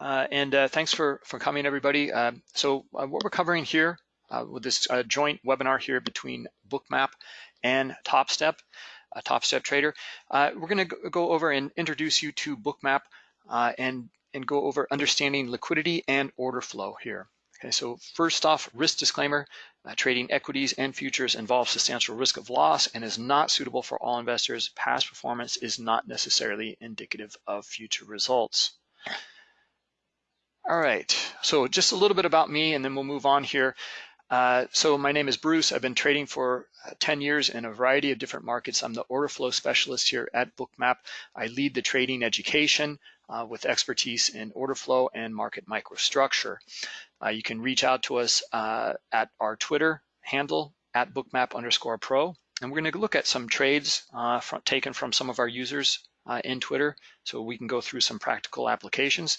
uh, and uh, thanks for, for coming, everybody. Uh, so uh, what we're covering here uh, with this uh, joint webinar here between Bookmap and TopStep, a TopStep Trader, we're gonna go over and introduce you to Bookmap and, and go over understanding liquidity and order flow here. Okay, so first off, risk disclaimer, uh, trading equities and futures involves substantial risk of loss and is not suitable for all investors. Past performance is not necessarily indicative of future results. All right, so just a little bit about me and then we'll move on here. Uh, so my name is Bruce. I've been trading for uh, 10 years in a variety of different markets. I'm the order flow specialist here at Bookmap. I lead the trading education uh, with expertise in order flow and market microstructure. Uh, you can reach out to us uh, at our Twitter handle at bookmap underscore pro. And we're going to look at some trades uh, from, taken from some of our users in Twitter so we can go through some practical applications.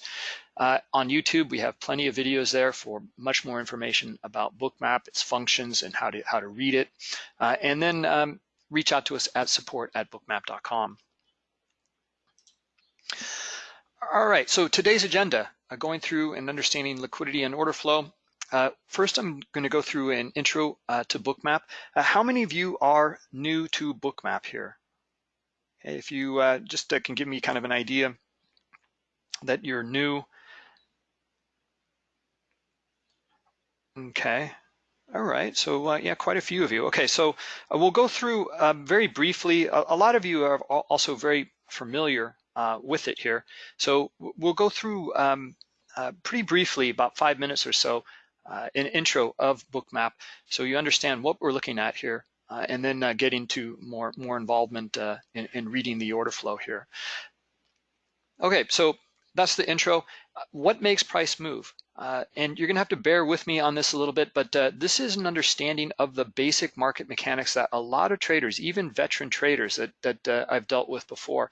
Uh, on YouTube, we have plenty of videos there for much more information about Bookmap, its functions, and how to, how to read it. Uh, and then um, reach out to us at support at bookmap.com. All right, so today's agenda, uh, going through and understanding liquidity and order flow. Uh, first, I'm going to go through an intro uh, to Bookmap. Uh, how many of you are new to Bookmap here? If you just can give me kind of an idea that you're new. Okay, all right, so uh, yeah, quite a few of you. Okay, so uh, we'll go through um, very briefly. A, a, lot of you are also very familiar uh, with it here. So we'll go through um, uh, pretty briefly, about five minutes or so, uh, an intro of Bookmap so you understand what we're looking at here uh, and then uh, get into more, more involvement uh, in, in, reading the order flow here. Okay, so that's the intro. What makes price move? Uh, and you're gonna have to bear with me on this a little bit, but uh, this is an understanding of the basic market mechanics that a lot of traders, even veteran traders that, that uh, I've dealt with before,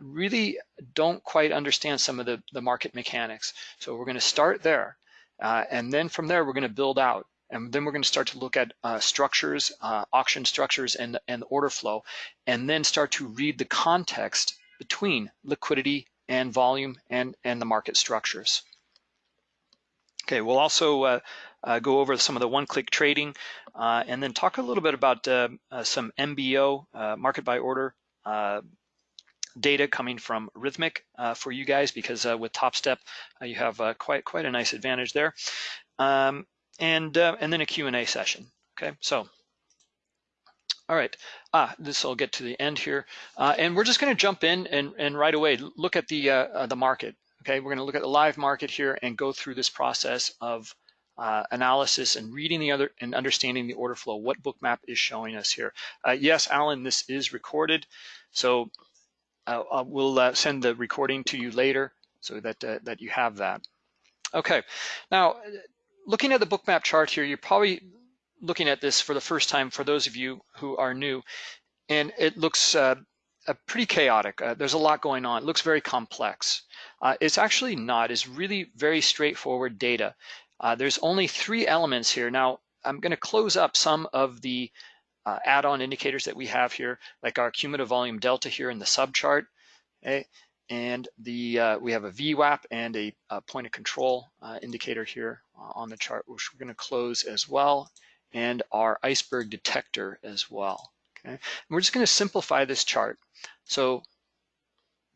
really don't quite understand some of the, the market mechanics. So we're gonna start there. and then from there, we're gonna build out. And then we're going to start to look at uh, structures, uh, auction structures, and, and order flow, and then start to read the context between liquidity and volume and, and the market structures. Okay, we'll also uh, uh go over some of the one-click trading uh, and then talk a little bit about uh, some MBO, market by order, data coming from Rithmic for you guys because with TopStep you have quite quite a nice advantage there. Um, and uh, and then a Q&A session. Okay, so all right, ah, this will get to the end here, uh, and we're just going to jump in and and right away look at the uh, uh the market. Okay, we're going to look at the live market here and go through this process of uh, analysis and reading the other and understanding the order flow. What Bookmap is showing us here. Uh, yes, Alan, this is recorded, so we'll send the recording to you later so that that you have that. Okay, now looking at the bookmap chart here, you're probably looking at this for the first time for those of you who are new, and it looks uh, uh, pretty chaotic. Uh, there's a lot going on. It looks very complex. Uh, it's actually not. It's really very straightforward data. Uh, there's only three elements here. Now, I'm going to close up some of the uh, add-on indicators that we have here, like our cumulative volume delta here in the subchart. Okay? and the uh, we have a VWAP and a, a point of control uh, indicator here uh, on the chart, which we're going to close as well, and our iceberg detector as well. Okay, and we're just going to simplify this chart so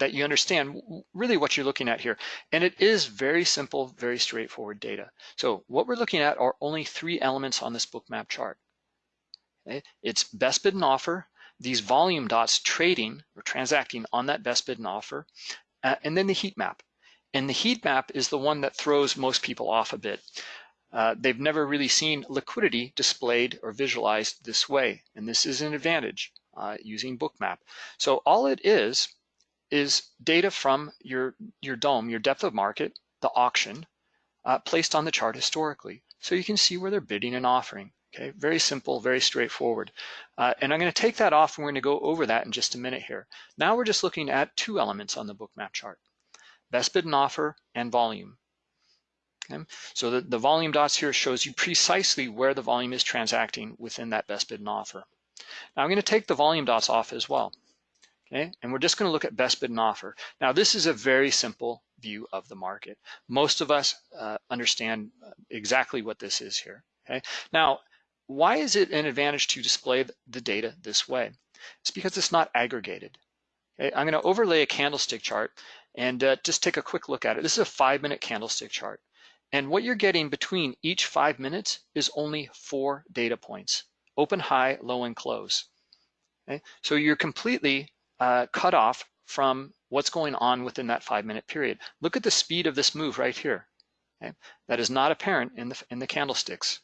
that you understand really what you're looking at here. And it is very simple, very straightforward data. So what we're looking at are only three elements on this book map chart. It's best bid and offer, these volume dots trading or transacting on that best bid and offer, uh, and then the heat map. And the heat map is the one that throws most people off a bit. Uh, they've never really seen liquidity displayed or visualized this way, and this is an advantage uh, using Bookmap. So all it is, is data from your, your dome, your depth of market, the auction, uh, placed on the chart historically. So you can see where they're bidding and offering. Okay, very simple, very straightforward. Uh, and I'm going to take that off and we're to go over that in just a minute here. Now we're just looking at two elements on the book map chart, best bid and offer and volume. Okay? So the, the volume dots here shows you precisely where the volume is transacting within that best bid and offer. Now I'm going to take the volume dots off as well. Okay? And we're just gonna look at best bid and offer. Now, this is a very simple view of the market. Most of us uh, understand uh, exactly what this is here, okay? Now, why is it an advantage to display the data this way? It's because it's not aggregated. Okay? I'm gonna overlay a candlestick chart and uh, just take a quick look at it. This is a five minute candlestick chart. And what you're getting between each five minutes is only four data points, open, high, low, and close. Okay? So you're completely uh, cut off from what's going on within that five minute period. Look at the speed of this move right here. Okay? That is not apparent in the, in the candlesticks.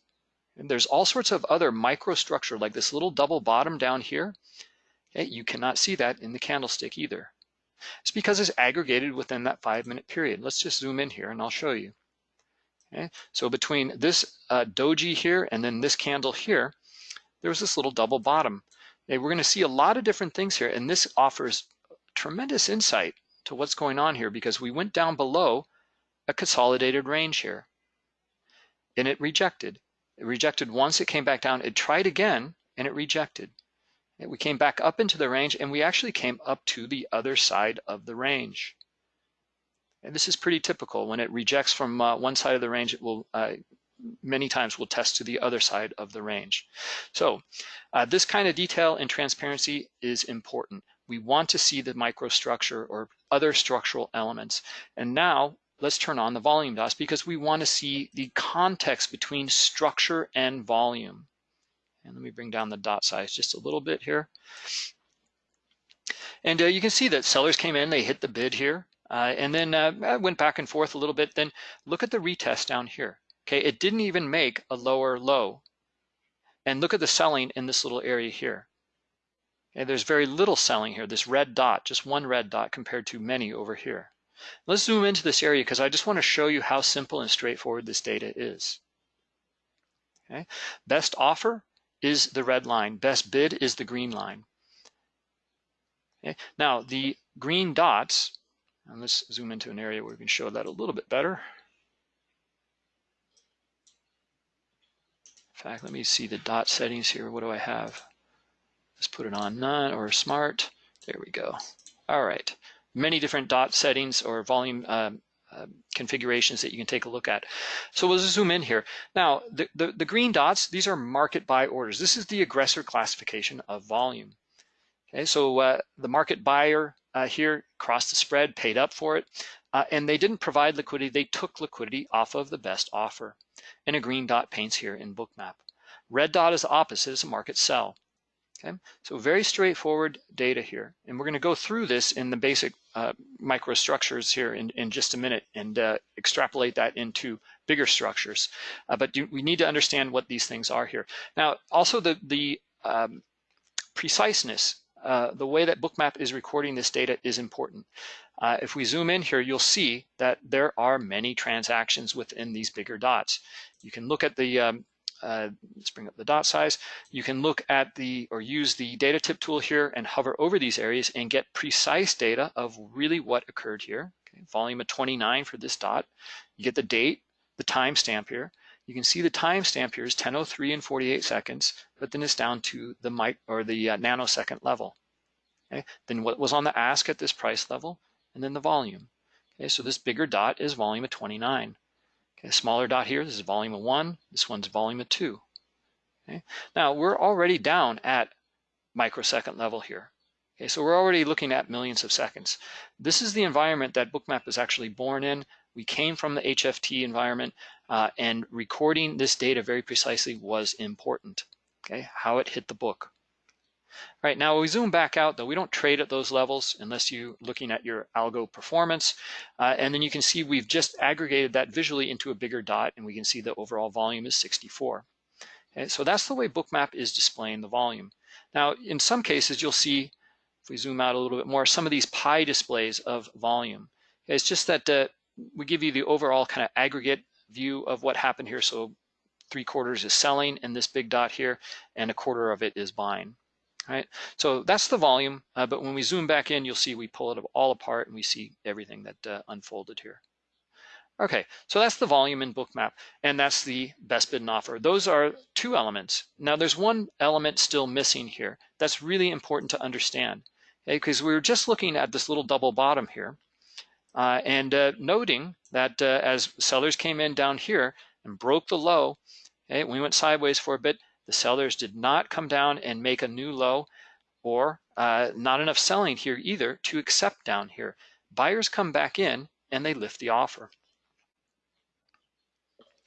And there's all sorts of other microstructure like this little double bottom down here. Okay? You cannot see that in the candlestick either. It's because it's aggregated within that five minute period. Let's just zoom in here and I'll show you. Okay? So between this uh, doji here and then this candle here, there was this little double bottom. Okay, we're going to see a lot of different things here, and this offers tremendous insight to what's going on here because we went down below a consolidated range here, and it rejected. It rejected once, it came back down, it tried again, and it rejected. And we came back up into the range, and we actually came up to the other side of the range. And this is pretty typical. When it rejects from uh, one side of the range, it will uh, many times will test to the other side of the range. So uh, this kind of detail and transparency is important. We want to see the microstructure or other structural elements. And now let's turn on the volume dots because we want to see the context between structure and volume. And let me bring down the dot size just a little bit here. And uh, you can see that sellers came in, they hit the bid here. Uh, and then uh, went back and forth a little bit. Then look at the retest down here. Okay, it didn't even make a lower low. And look at the selling in this little area here. There's very little selling here, this red dot, just one red dot compared to many over here. Let's zoom into this area because I just want to show you how simple and straightforward this data is. Okay, best offer is the red line, best bid is the green line. Okay, now the green dots and let's zoom into an area where we can show that a little bit better. Fact, let me see the dot settings here. What do I have? Let's put it on none or smart. There we go. All right. Many different dot settings or volume uh, uh, configurations that you can take a look at. So we'll zoom in here. Now, the, the, the green dots, these are market buy orders. This is the aggressor classification of volume. Okay, so uh, the market buyer uh, here crossed the spread, paid up for it, uh, and they didn't provide liquidity. They took liquidity off of the best offer. And a green dot paints here in Bookmap. Red dot is the opposite, it's a market sell. Okay, so very straightforward data here. And we're going to go through this in the basic uh, microstructures here in, in just a minute and uh, extrapolate that into bigger structures. Uh, but do, we need to understand what these things are here. Now, also the, the um, preciseness uh, the way that Bookmap is recording this data is important. Uh, if we zoom in here, you'll see that there are many transactions within these bigger dots. You can look at the, um, uh, let's bring up the dot size. You can look at the, or use the data tip tool here and hover over these areas and get precise data of really what occurred here. Okay, volume of 29 for this dot. You get the date, the timestamp here. You can see the timestamp here is 10:03 and 48 seconds, but then it's down to the mic or the uh, nanosecond level. Okay, then what was on the ask at this price level, and then the volume. Okay, so this bigger dot is volume of 29. Okay, smaller dot here, this is volume of one. This one's volume of two. Okay, now we're already down at microsecond level here. Okay, so we're already looking at millions of seconds. This is the environment that Bookmap is actually born in. We came from the HFT environment uh, and recording this data very precisely was important, okay? How it hit the book. All right, now we zoom back out though, we don't trade at those levels unless you're looking at your algo performance. Uh, and then you can see we've just aggregated that visually into a bigger dot and we can see the overall volume is 64. Okay, so that's the way Bookmap is displaying the volume. Now, in some cases, you'll see, if we zoom out a little bit more, some of these pie displays of volume. It's just that uh, we give you the overall kind of aggregate view of what happened here. So three quarters is selling in this big dot here, and a quarter of it is buying. Right, so that's the volume, uh, but when we zoom back in, you'll see we pull it all apart and we see everything that uh, unfolded here. Okay, so that's the volume in Bookmap, and that's the best bid and offer. Those are two elements. Now there's one element still missing here that's really important to understand. okay? Because we were just looking at this little double bottom here uh, and uh, noting that uh, as sellers came in down here and broke the low, okay, we went sideways for a bit, the sellers did not come down and make a new low or uh, not enough selling here either to accept down here. Buyers come back in and they lift the offer.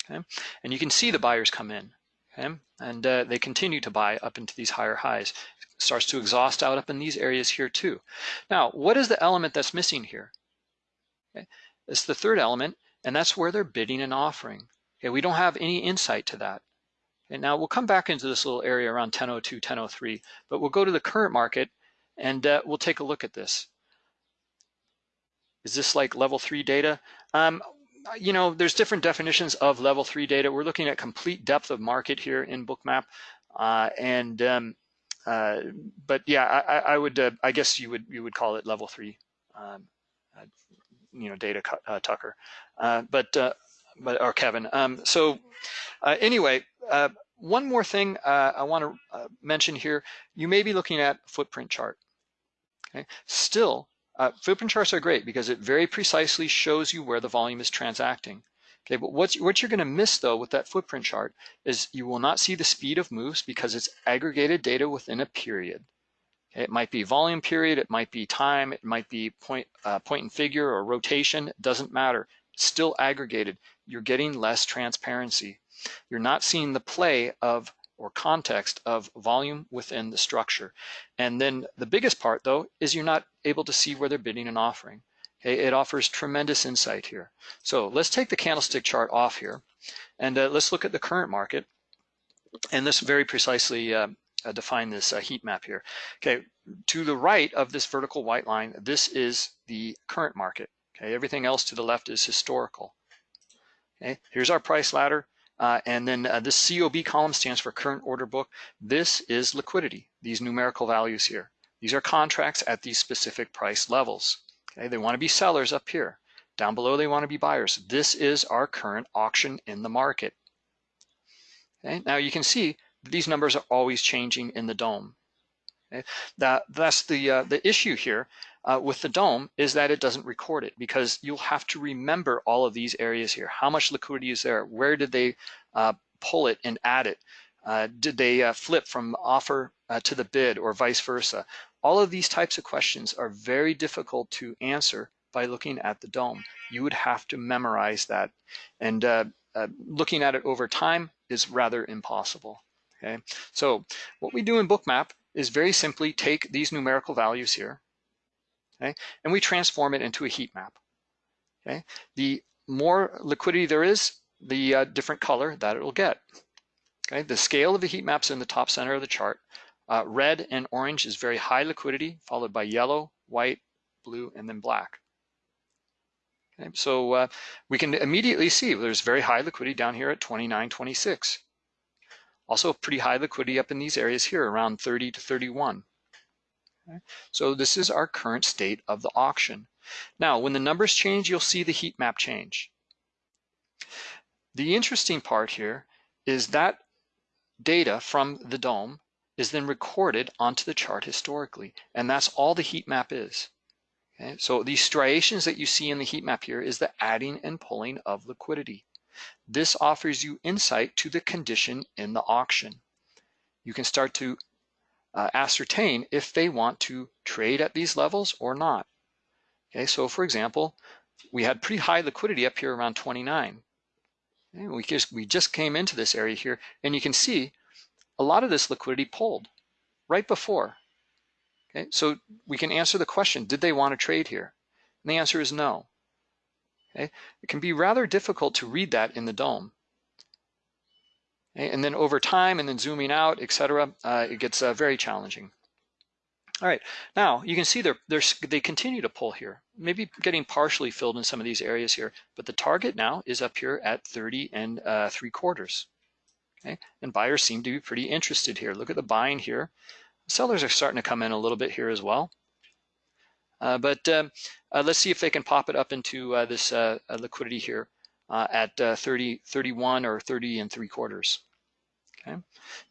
Okay, and you can see the buyers come in, okay, and uh, they continue to buy up into these higher highs. Starts to exhaust out up in these areas here too. Now, what is the element that's missing here? Okay, it's the third element, and that's where they're bidding and offering. Okay, we don't have any insight to that. And now we'll come back into this little area around 1002, 1003, but we'll go to the current market and uh, we'll take a look at this. Is this like level three data? Um, you know, there's different definitions of level three data. We're looking at complete depth of market here in Bookmap. Uh, and, um, uh, but yeah, I, I would, uh, I guess you would, you would call it level three, um, uh, you know, data uh, Tucker. But, but, or Kevin. Um, so anyway, one more thing I want to mention here, you may be looking at footprint chart. Okay. Still, uh, footprint charts are great because it very precisely shows you where the volume is transacting. Okay, but what you're going to miss though with that footprint chart is you will not see the speed of moves because it's aggregated data within a period. Okay, it might be volume period, it might be time, it might be point, uh, point and figure or rotation, it doesn't matter. Still aggregated. You're getting less transparency. You're not seeing the play of or context of volume within the structure. And then the biggest part though is you're not able to see where they're bidding and offering. Okay, it offers tremendous insight here. So let's take the candlestick chart off here and uh, let's look at the current market. And this very precisely uh, uh, define this uh, heat map here. Okay, to the right of this vertical white line, this is the current market. Okay, everything else to the left is historical. Okay, here's our price ladder. Uh, and then uh, this COB column stands for current order book. This is liquidity, these numerical values here. These are contracts at these specific price levels. Okay, they want to be sellers up here. Down below, they want to be buyers. This is our current auction in the market. Okay, now you can see these numbers are always changing in the dome. Okay, that, that's the, uh, the issue here uh, with the dome is that it doesn't record it because you'll have to remember all of these areas here. How much liquidity is there? Where did they uh, pull it and add it? Uh, did they uh, flip from offer uh, to the bid or vice versa? All of these types of questions are very difficult to answer by looking at the dome. You would have to memorize that. And uh, looking at it over time is rather impossible. Okay, so what we do in Bookmap is very simply take these numerical values here, okay? And we transform it into a heat map, okay? The more liquidity there is, the uh, different color that it will get, okay? The scale of the heat map's in the top center of the chart. Uh, red and orange is very high liquidity, followed by yellow, white, blue, and then black. Okay, so uh, we can immediately see there's very high liquidity down here at 29.26. Also pretty high liquidity up in these areas here around 30 to 31. So this is our current state of the auction. Now, when the numbers change, you'll see the heat map change. The interesting part here is that data from the dome is then recorded onto the chart historically, and that's all the heat map is. Okay? So these striations that you see in the heat map here is the adding and pulling of liquidity. This offers you insight to the condition in the auction. You can start to uh, ascertain if they want to trade at these levels or not. Okay, so for example, we had pretty high liquidity up here around 29. Okay, we just we just came into this area here, and you can see a lot of this liquidity pulled right before. Okay, so we can answer the question: Did they want to trade here? And the answer is no. Okay, it can be rather difficult to read that in the DOM. And then over time and then zooming out, etc., uh, it gets uh, very challenging. All right, now you can see they're, they're, they continue to pull here, maybe getting partially filled in some of these areas here, but the target now is up here at 30 and uh, three quarters. Okay, and buyers seem to be pretty interested here. Look at the buying here. Sellers are starting to come in a little bit here as well. Uh, but um, uh, let's see if they can pop it up into uh, this uh, liquidity here uh, at uh, 30, 31 or 30 and three quarters. Okay,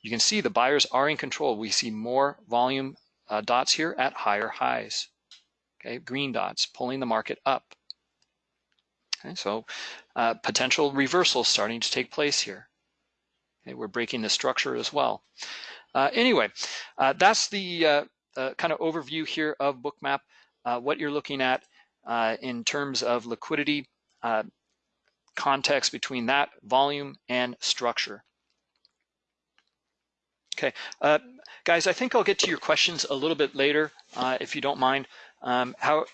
you can see the buyers are in control. We see more volume uh, dots here at higher highs. Okay, green dots pulling the market up. Okay, so uh, potential reversal starting to take place here. Okay, we're breaking the structure as well. Uh, anyway, uh, that's the uh, uh, kind of overview here of Bookmap, what you're looking at in terms of liquidity, context between that volume and structure. Okay, uh, guys, I think I'll get to your questions a little bit later, uh, if you don't mind. Um, how?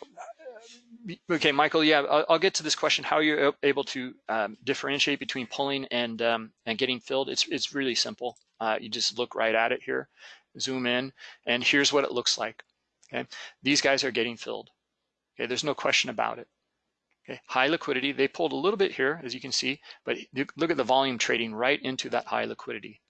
Okay, Michael. Yeah, I'll, I'll, get to this question. How you're able to um, differentiate between pulling and um, and getting filled? It's it's really simple. Uh, you just look right at it here, zoom in, and here's what it looks like. Okay, these guys are getting filled. Okay, there's no question about it. Okay, high liquidity. They pulled a little bit here, as you can see, but look at the volume trading right into that high liquidity.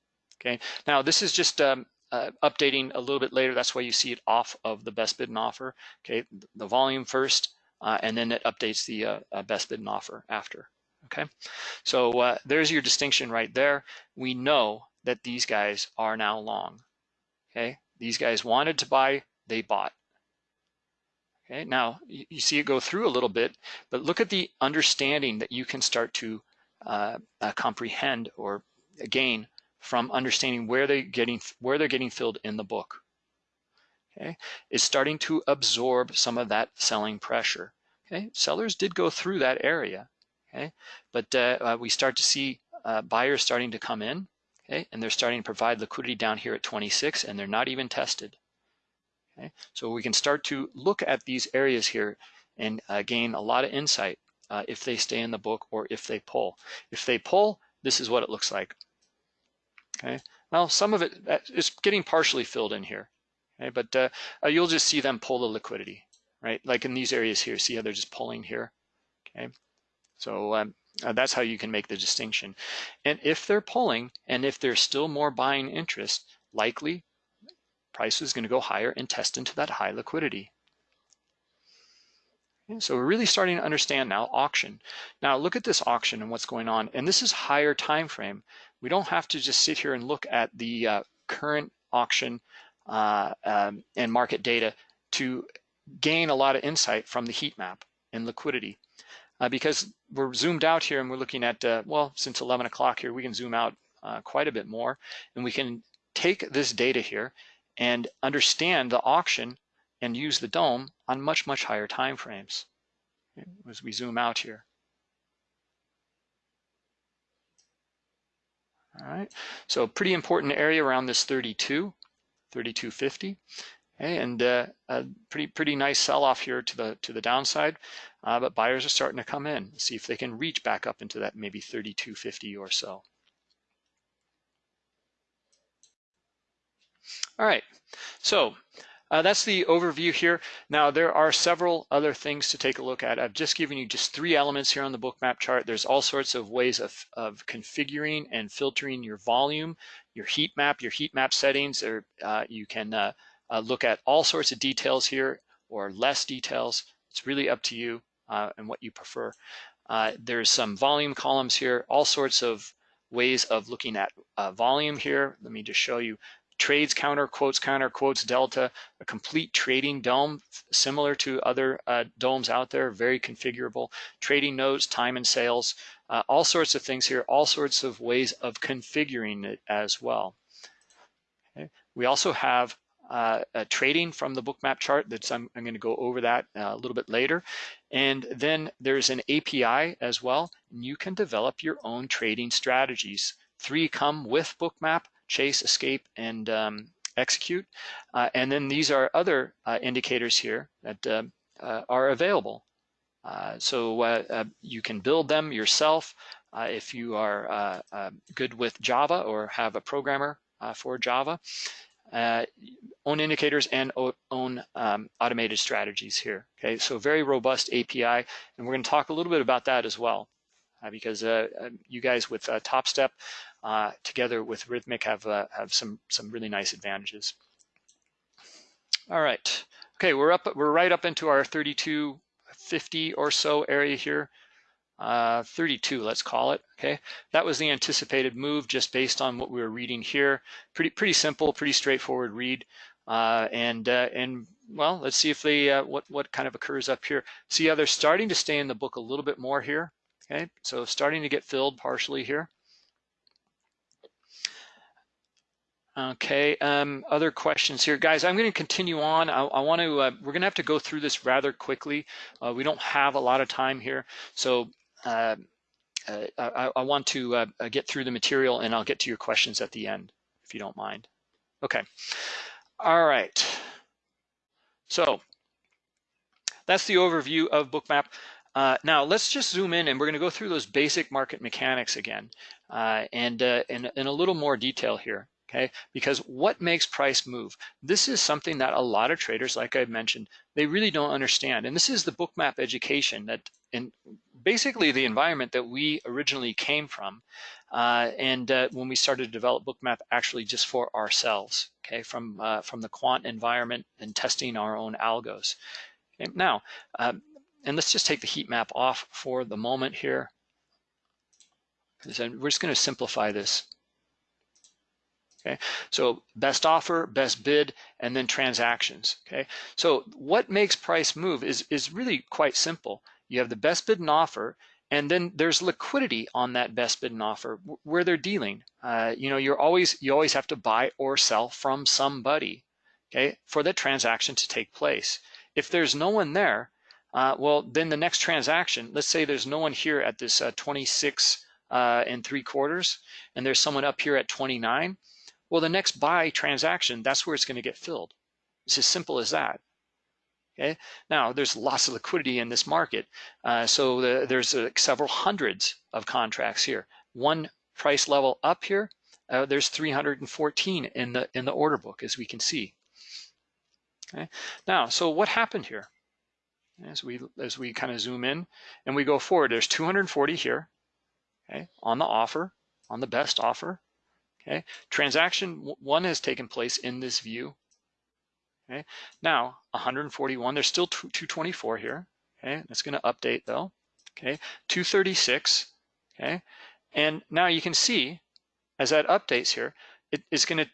Okay, now this is just um, uh, updating a little bit later. That's why you see it off of the best bid and offer. Okay, the volume first, uh, and then it updates the uh, uh best bid and offer after. Okay, so uh, there's your distinction right there. We know that these guys are now long. Okay, these guys wanted to buy, they bought. Okay, now you see it go through a little bit, but look at the understanding that you can start to uh, comprehend or gain from understanding where they getting where they're getting filled in the book. Okay, is starting to absorb some of that selling pressure. Okay, sellers did go through that area. Okay, but uh, uh, we start to see uh, buyers starting to come in. Okay, and they're starting to provide liquidity down here at 26, and they're not even tested. Okay, so we can start to look at these areas here and uh, gain a lot of insight uh, if they stay in the book or if they pull. If they pull, this is what it looks like. Okay, well, some of it is getting partially filled in here, okay, but uh, uh, you'll just see them pull the liquidity, right? Like in these areas here, see how they're just pulling here, okay? So um, uh, that's how you can make the distinction. And if they're pulling, and if there's still more buying interest, likely price is going to go higher and test into that high liquidity. So we're really starting to understand now auction. Now look at this auction and what's going on. And this is higher time frame we don't have to just sit here and look at the uh, current auction uh, um, and market data to gain a lot of insight from the heat map and liquidity. Uh, because we're zoomed out here and we're looking at, uh, well, since 11 o'clock here, we can zoom out uh, quite a bit more and we can take this data here and understand the auction and use the dome on much, much higher time frames as we zoom out here. All right, so pretty important area around this 32, 3250. Okay, and uh, a pretty pretty nice sell-off here to the to the downside, uh, but buyers are starting to come in. See if they can reach back up into that maybe 3250 or so. All right, so uh, that's the overview here. Now, there are several other things to take a look at. I've just given you just three elements here on the book map chart. There's all sorts of ways of, of configuring and filtering your volume, your heat map, your heat map settings. Or, uh, you can uh, uh, look at all sorts of details here or less details. It's really up to you uh, and what you prefer. Uh, there's some volume columns here, all sorts of ways of looking at volume here. Let me just show you trades counter, quotes counter, quotes delta, a complete trading dome similar to other uh, DOMs out there, very configurable, trading nodes, time and sales, uh, all sorts of things here, all sorts of ways of configuring it as well. Okay. We also have uh, trading from the bookmap chart that's I'm, I'm going to go over that uh, a little bit later. And then there's an API as well, and you can develop your own trading strategies. Three come with bookmap, chase, escape, and um, execute. Uh, and then these are other uh, indicators here that uh, uh are available. Uh, so uh, you can build them yourself if you are good with Java or have a programmer for Java. own indicators and own um, automated strategies here. Okay, so very robust API, and we're going to talk a little bit about that as well, because you guys with TopStep uh, together with Rithmic have uh, have some some really nice advantages. All right, okay, we're up we're right up into our 3250 or so area here. Uh, 32, let's call it. Okay, that was the anticipated move just based on what we were reading here. Pretty pretty simple, pretty straightforward read. Uh, and uh, and well, let's see if they uh, what what kind of occurs up here. See how they're starting to stay in the book a little bit more here. Okay, so starting to get filled partially here. Okay, um, other questions here. Guys, I'm going to continue on. I, I want to, uh, we're going to have to go through this rather quickly. Uh, we don't have a lot of time here. So uh, uh I, I, want to uh, get through the material and I'll get to your questions at the end, if you don't mind. Okay, all right. So that's the overview of Bookmap. Uh, now let's just zoom in and we're going to go through those basic market mechanics again uh, and uh, in, in, a little more detail here okay? Because what makes price move? This is something that a lot of traders, like I mentioned, they really don't understand. And this is the bookmap education that in basically the environment that we originally came from. Uh, and uh, when we started to develop bookmap actually just for ourselves, okay, from, uh, from the quant environment and testing our own algos. Okay, now, um, and let's just take the heat map off for the moment here. We're just going to simplify this. Okay, so best offer, best bid, and then transactions. Okay, so what makes price move is is really quite simple. You have the best bid and offer, and then there's liquidity on that best bid and offer where they're dealing. Uh, you know, you're always you always have to buy or sell from somebody. Okay, for the transaction to take place. If there's no one there, uh, well, then the next transaction. Let's say there's no one here at this uh, 26 uh, and three quarters, and there's someone up here at 29 well, the next buy transaction, that's where it's going to get filled. It's as simple as that. Okay. Now, there's lots of liquidity in this market. Uh, so the, there's uh, several hundreds of contracts here. One price level up here, uh, there's 314 in the in the order book, as we can see. Okay. Now, so what happened here? As we as we kind of zoom in and we go forward, there's 240 here, okay, on the offer, on the best offer. Okay, transaction one has taken place in this view. Okay, now 141, there's still 224 here. Okay, that's going to update though. Okay, 236. Okay, and now you can see as that updates here, it is going to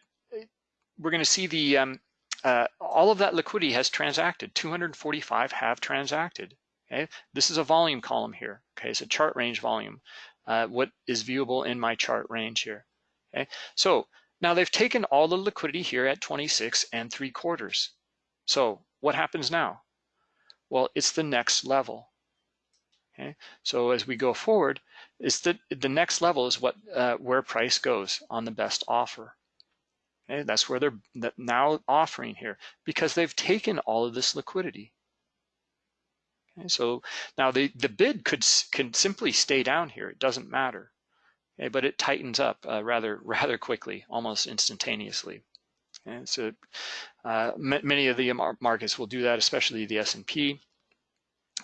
we're going to see the um, uh, all of that liquidity has transacted. 245 have transacted. Okay, this is a volume column here. Okay, it's a chart range volume. Uh, what is viewable in my chart range here. Okay, so now they've taken all the liquidity here at 26 and three quarters. So what happens now? Well, it's the next level. Okay, so as we go forward, it's the the next level is what uh, where price goes on the best offer. Okay, that's where they're now offering here because they've taken all of this liquidity. Okay, so now the the bid could can simply stay down here. It doesn't matter okay, but it tightens up uh, rather rather quickly, almost instantaneously. And so uh, many of the markets will do that, especially the S&P.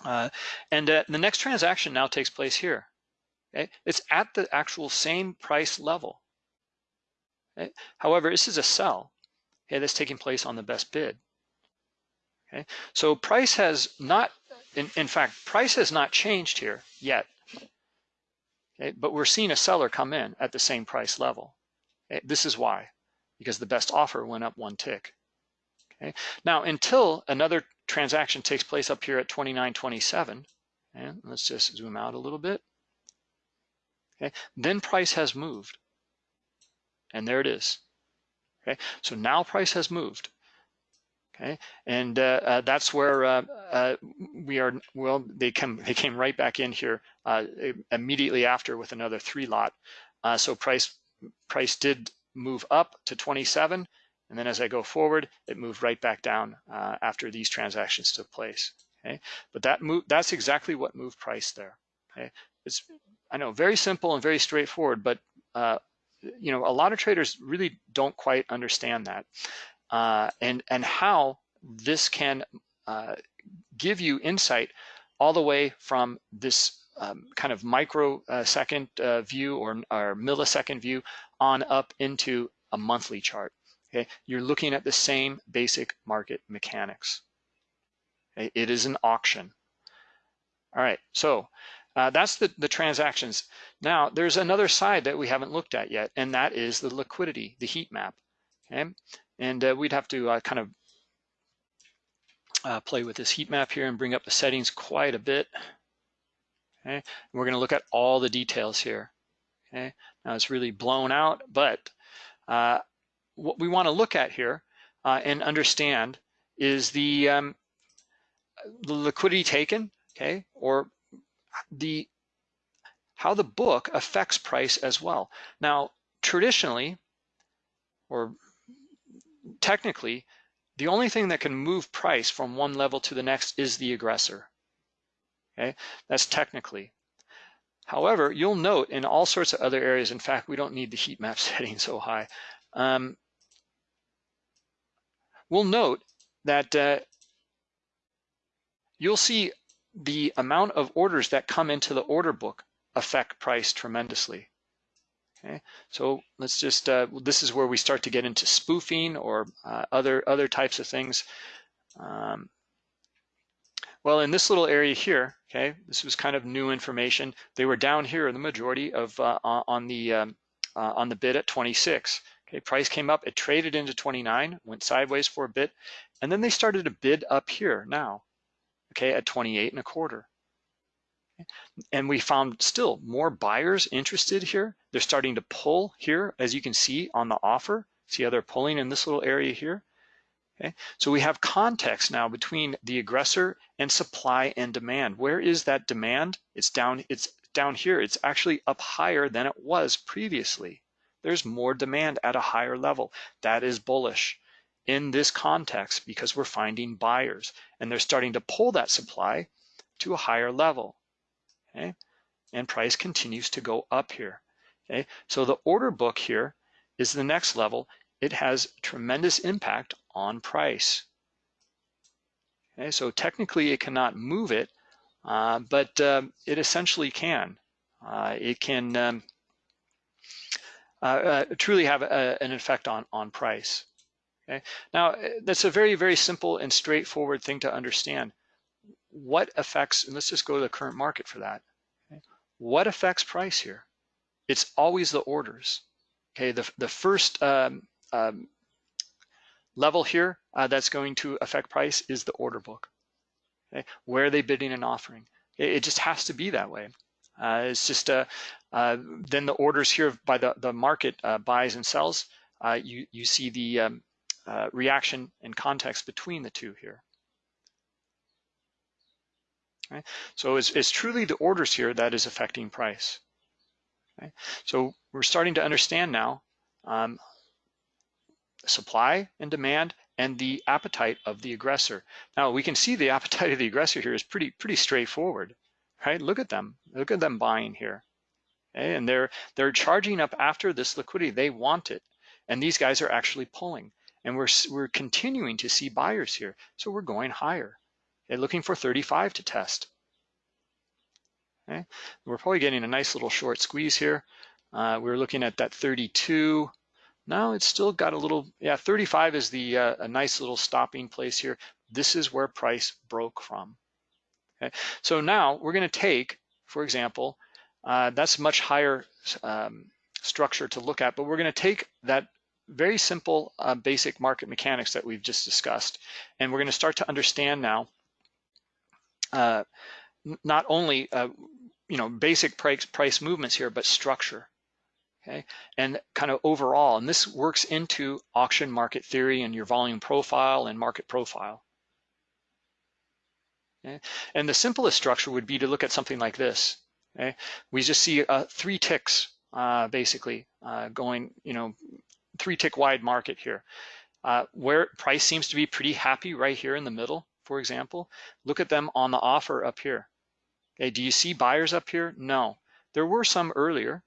Uh, and uh, the next transaction now takes place here. Okay? It's at the actual same price level. Okay? However, this is a sell okay, that's taking place on the best bid. Okay, so price has not, in, in fact, price has not changed here yet. Okay? But we're seeing a seller come in at the same price level. Okay? This is why, because the best offer went up one tick. Okay? Now, until another transaction takes place up here at 29.27, and let's just zoom out a little bit. Okay, then price has moved, and there it is. Okay, so now price has moved. Okay, and uh, uh, that's where uh, uh, we are. Well, they come. They came right back in here uh, immediately after with another three lot. Uh, so price price did move up to 27, and then as I go forward, it moved right back down after these transactions took place. Okay, but that move that's exactly what moved price there. Okay, it's I know very simple and very straightforward, but you know a lot of traders really don't quite understand that uh, and, and how this can uh, give you insight all the way from this um, kind of microsecond uh, view or, or millisecond view on up into a monthly chart. Okay, you're looking at the same basic market mechanics. Okay? It is an auction. All right, so uh, that's the, the transactions. Now, there's another side that we haven't looked at yet, and that is the liquidity, the heat map. Okay, And uh, we'd have to uh, kind of uh, play with this heat map here and bring up the settings quite a bit. Okay, and we're going to look at all the details here. Okay, now it's really blown out, but uh, what we want to look at here uh, and understand is the, um, the liquidity taken, okay, or the how the book affects price as well. Now, traditionally, or technically, the only thing that can move price from one level to the next is the aggressor. Okay, that's technically. However, you'll note in all sorts of other areas, in fact, we don't need the heat map setting so high. Um, we'll note that uh, you'll see the amount of orders that come into the order book affect price tremendously. Okay, so let's just, uh, this is where we start to get into spoofing or uh, other, other types of things. Um, well, in this little area here, okay, this was kind of new information. They were down here, in the majority of uh, on the um, uh, on the bid at 26. Okay, price came up, it traded into 29, went sideways for a bit, and then they started to bid up here now, okay, at 28 and a quarter. And we found still more buyers interested here. They're starting to pull here, as you can see on the offer. See how they're pulling in this little area here? Okay, so we have context now between the aggressor and supply and demand. Where is that demand? It's down, it's down here. It's actually up higher than it was previously. There's more demand at a higher level. That is bullish in this context because we're finding buyers and they're starting to pull that supply to a higher level okay? And price continues to go up here, okay? So the order book here is the next level. It has tremendous impact on price. Okay, so technically it cannot move it, uh, but um, it essentially can. Uh, it can um, uh, uh truly have a, an effect on, on price. Okay? Now, that's a very, very simple and straightforward thing to understand what affects, and let's just go to the current market for that. What affects price here? It's always the orders. Okay, the, the first um, um, level here uh, that's going to affect price is the order book. Okay, where are they bidding and offering? It, it just has to be that way. Uh, it's just uh, uh, then the orders here by the the market uh, buys and sells. Uh, you you see the um, reaction and context between the two here. Okay? So it's, it's truly the orders here that is affecting price. Okay? So we're starting to understand now um, supply and demand and the appetite of the aggressor. Now we can see the appetite of the aggressor here is pretty pretty straightforward, right? Look at them, look at them buying here, okay? and they're they're charging up after this liquidity. They want it, and these guys are actually pulling, and we're we're continuing to see buyers here, so we're going higher. Okay, looking for 35 to test. Okay, we're probably getting a nice little short squeeze here. Uh, we are looking at that 32. Now it's still got a little, yeah, 35 is the uh, a nice little stopping place here. This is where price broke from. Okay, so now we're going to take, for example, uh, that's much higher um, structure to look at, but we're going to take that very simple uh, basic market mechanics that we've just discussed, and we're going to start to understand now uh, not only uh, you know basic price price movements here, but structure. Okay, and kind of overall, and this works into auction market theory and your volume profile and market profile. Okay? And the simplest structure would be to look at something like this. Okay, we just see uh, three ticks uh, basically uh, going, you know, three tick wide market here, uh, where price seems to be pretty happy right here in the middle for example, look at them on the offer up here. Okay, do you see buyers up here? No. There were some earlier.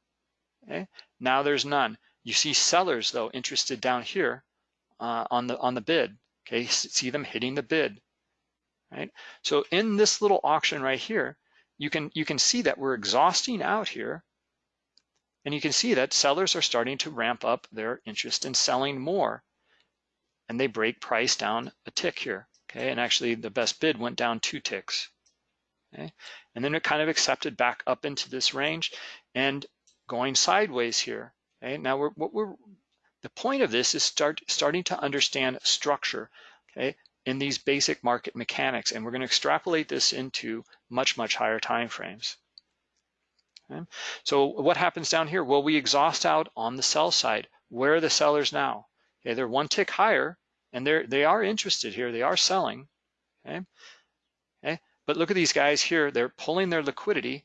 Okay, now there's none. You see sellers though interested down here uh, on the on the bid. Okay, see them hitting the bid. Right. So in this little auction right here, you can you can see that we're exhausting out here, and you can see that sellers are starting to ramp up their interest in selling more, and they break price down a tick here okay? And actually the best bid went down two ticks, okay? And then it kind of accepted back up into this range and going sideways here, okay? Now we're, what we're, The point of this is start starting to understand structure, okay, in these basic market mechanics, and we're going to extrapolate this into much, much higher time frames. Okay? So what happens down here? Well, we exhaust out on the sell side. Where are the sellers now? Okay, they're one tick higher, and they're they are interested here. They are selling. Okay, okay. But look at these guys here. They're pulling their liquidity,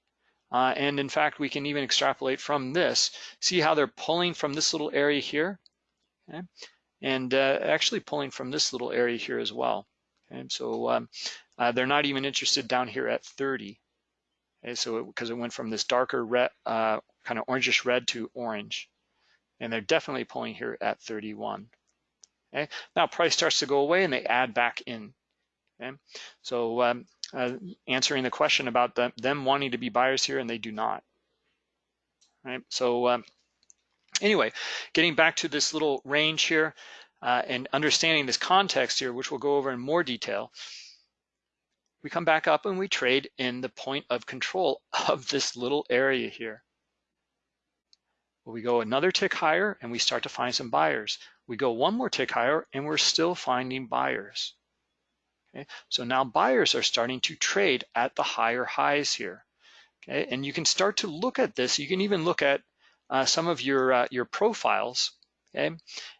uh, and in fact, we can even extrapolate from this. See how they're pulling from this little area here, okay, and uh, actually pulling from this little area here as well. Okay, so um, uh, they're not even interested down here at 30. Okay, so because it, it, went from this darker red, uh, kind of orangish red to orange and they're definitely pulling here at 31. Okay, now price starts to go away and they add back in. Okay, so um, uh, answering the question about them, them wanting to be buyers here and they do not. Right, so um, anyway, getting back to this little range here uh, and understanding this context here, which we'll go over in more detail, we come back up and we trade in the point of control of this little area here. We go another tick higher and we start to find some buyers. We go one more tick higher and we're still finding buyers. Okay, so now buyers are starting to trade at the higher highs here. Okay, and you can start to look at this. You can even look at uh, some of your uh, your profiles, okay,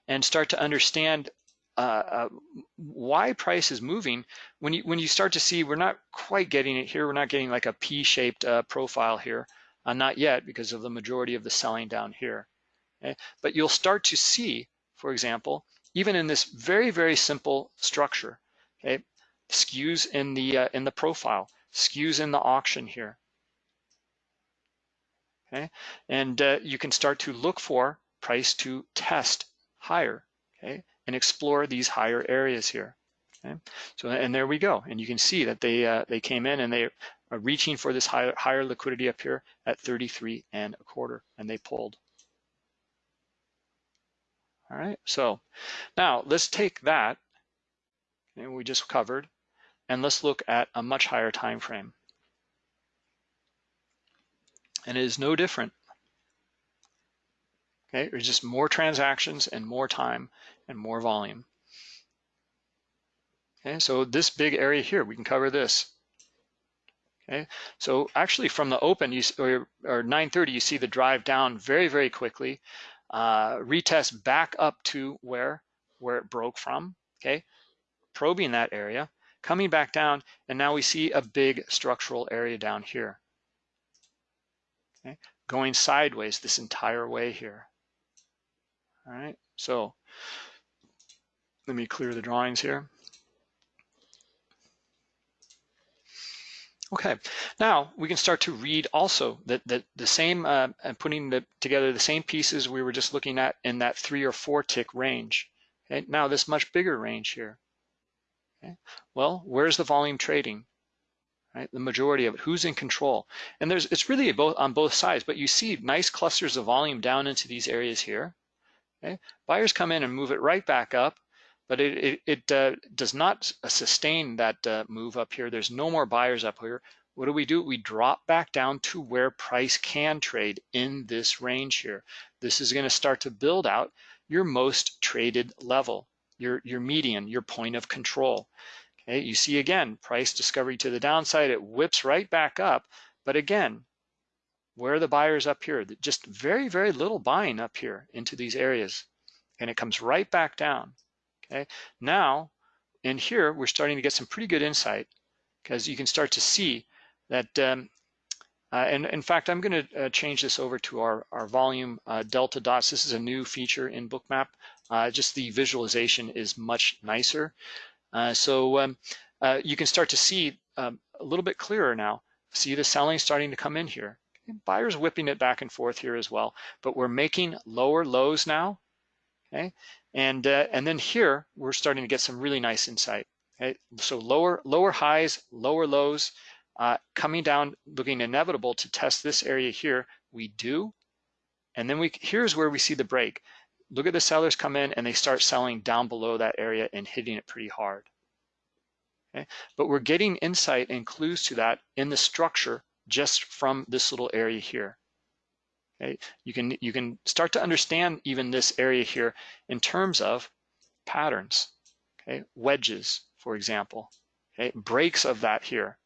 and start to understand uh, uh, why price is moving. When you when you start to see we're not quite getting it here, we're not getting like a P-shaped uh, profile here. Uh, not yet because of the majority of the selling down here. Okay? But you'll start to see, for example, even in this very, very simple structure, okay, skews in the uh, in the profile, skews in the auction here. Okay, and uh, you can start to look for price to test higher, okay, and explore these higher areas here. Okay, so and there we go, and you can see that they uh, they came in and they are reaching for this higher, higher liquidity up here at 33 and a quarter, and they pulled. All right, so now let's take that, and we just covered, and let's look at a much higher time frame. And it is no different. Okay, there's just more transactions and more time and more volume. Okay, so this big area here, we can cover this. Okay, so actually from the open, you or, or 9:30, you see the drive down very, very quickly, uh, retest back up to where where it broke from. Okay, probing that area, coming back down, and now we see a big structural area down here. Okay, going sideways this entire way here. All right, so let me clear the drawings here. Okay, now we can start to read also that the, the same, uh, putting the, together the same pieces we were just looking at in that three or four tick range. Okay, now this much bigger range here. Okay, well, where's the volume trading? Right, the majority of it, who's in control? And there's it's really both on both sides, but you see nice clusters of volume down into these areas here. Okay, buyers come in and move it right back up but it, it, it uh, does not sustain that uh, move up here. There's no more buyers up here. What do we do? We drop back down to where price can trade in this range here. This is gonna start to build out your most traded level, your, your median, your point of control. Okay, you see again, price discovery to the downside, it whips right back up. But again, where are the buyers up here? Just very, very little buying up here into these areas. And it comes right back down. Okay, now in here, we're starting to get some pretty good insight because you can start to see that, um, uh, and in fact, I'm gonna uh, change this over to our, our volume uh, delta dots. This is a new feature in Bookmap. Uh, just the visualization is much nicer. Uh, so um, uh, you can start to see um, a little bit clearer now. See the selling starting to come in here. Buyers whipping it back and forth here as well, but we're making lower lows now, okay? And, uh, and then here, we're starting to get some really nice insight. Okay? So lower, lower highs, lower lows, uh, coming down, looking inevitable to test this area here, we do. And then we here's where we see the break. Look at the sellers come in and they start selling down below that area and hitting it pretty hard. Okay? But we're getting insight and clues to that in the structure just from this little area here. Okay, you can you can start to understand even this area here in terms of patterns. Okay, wedges, for example. Okay, breaks of that here.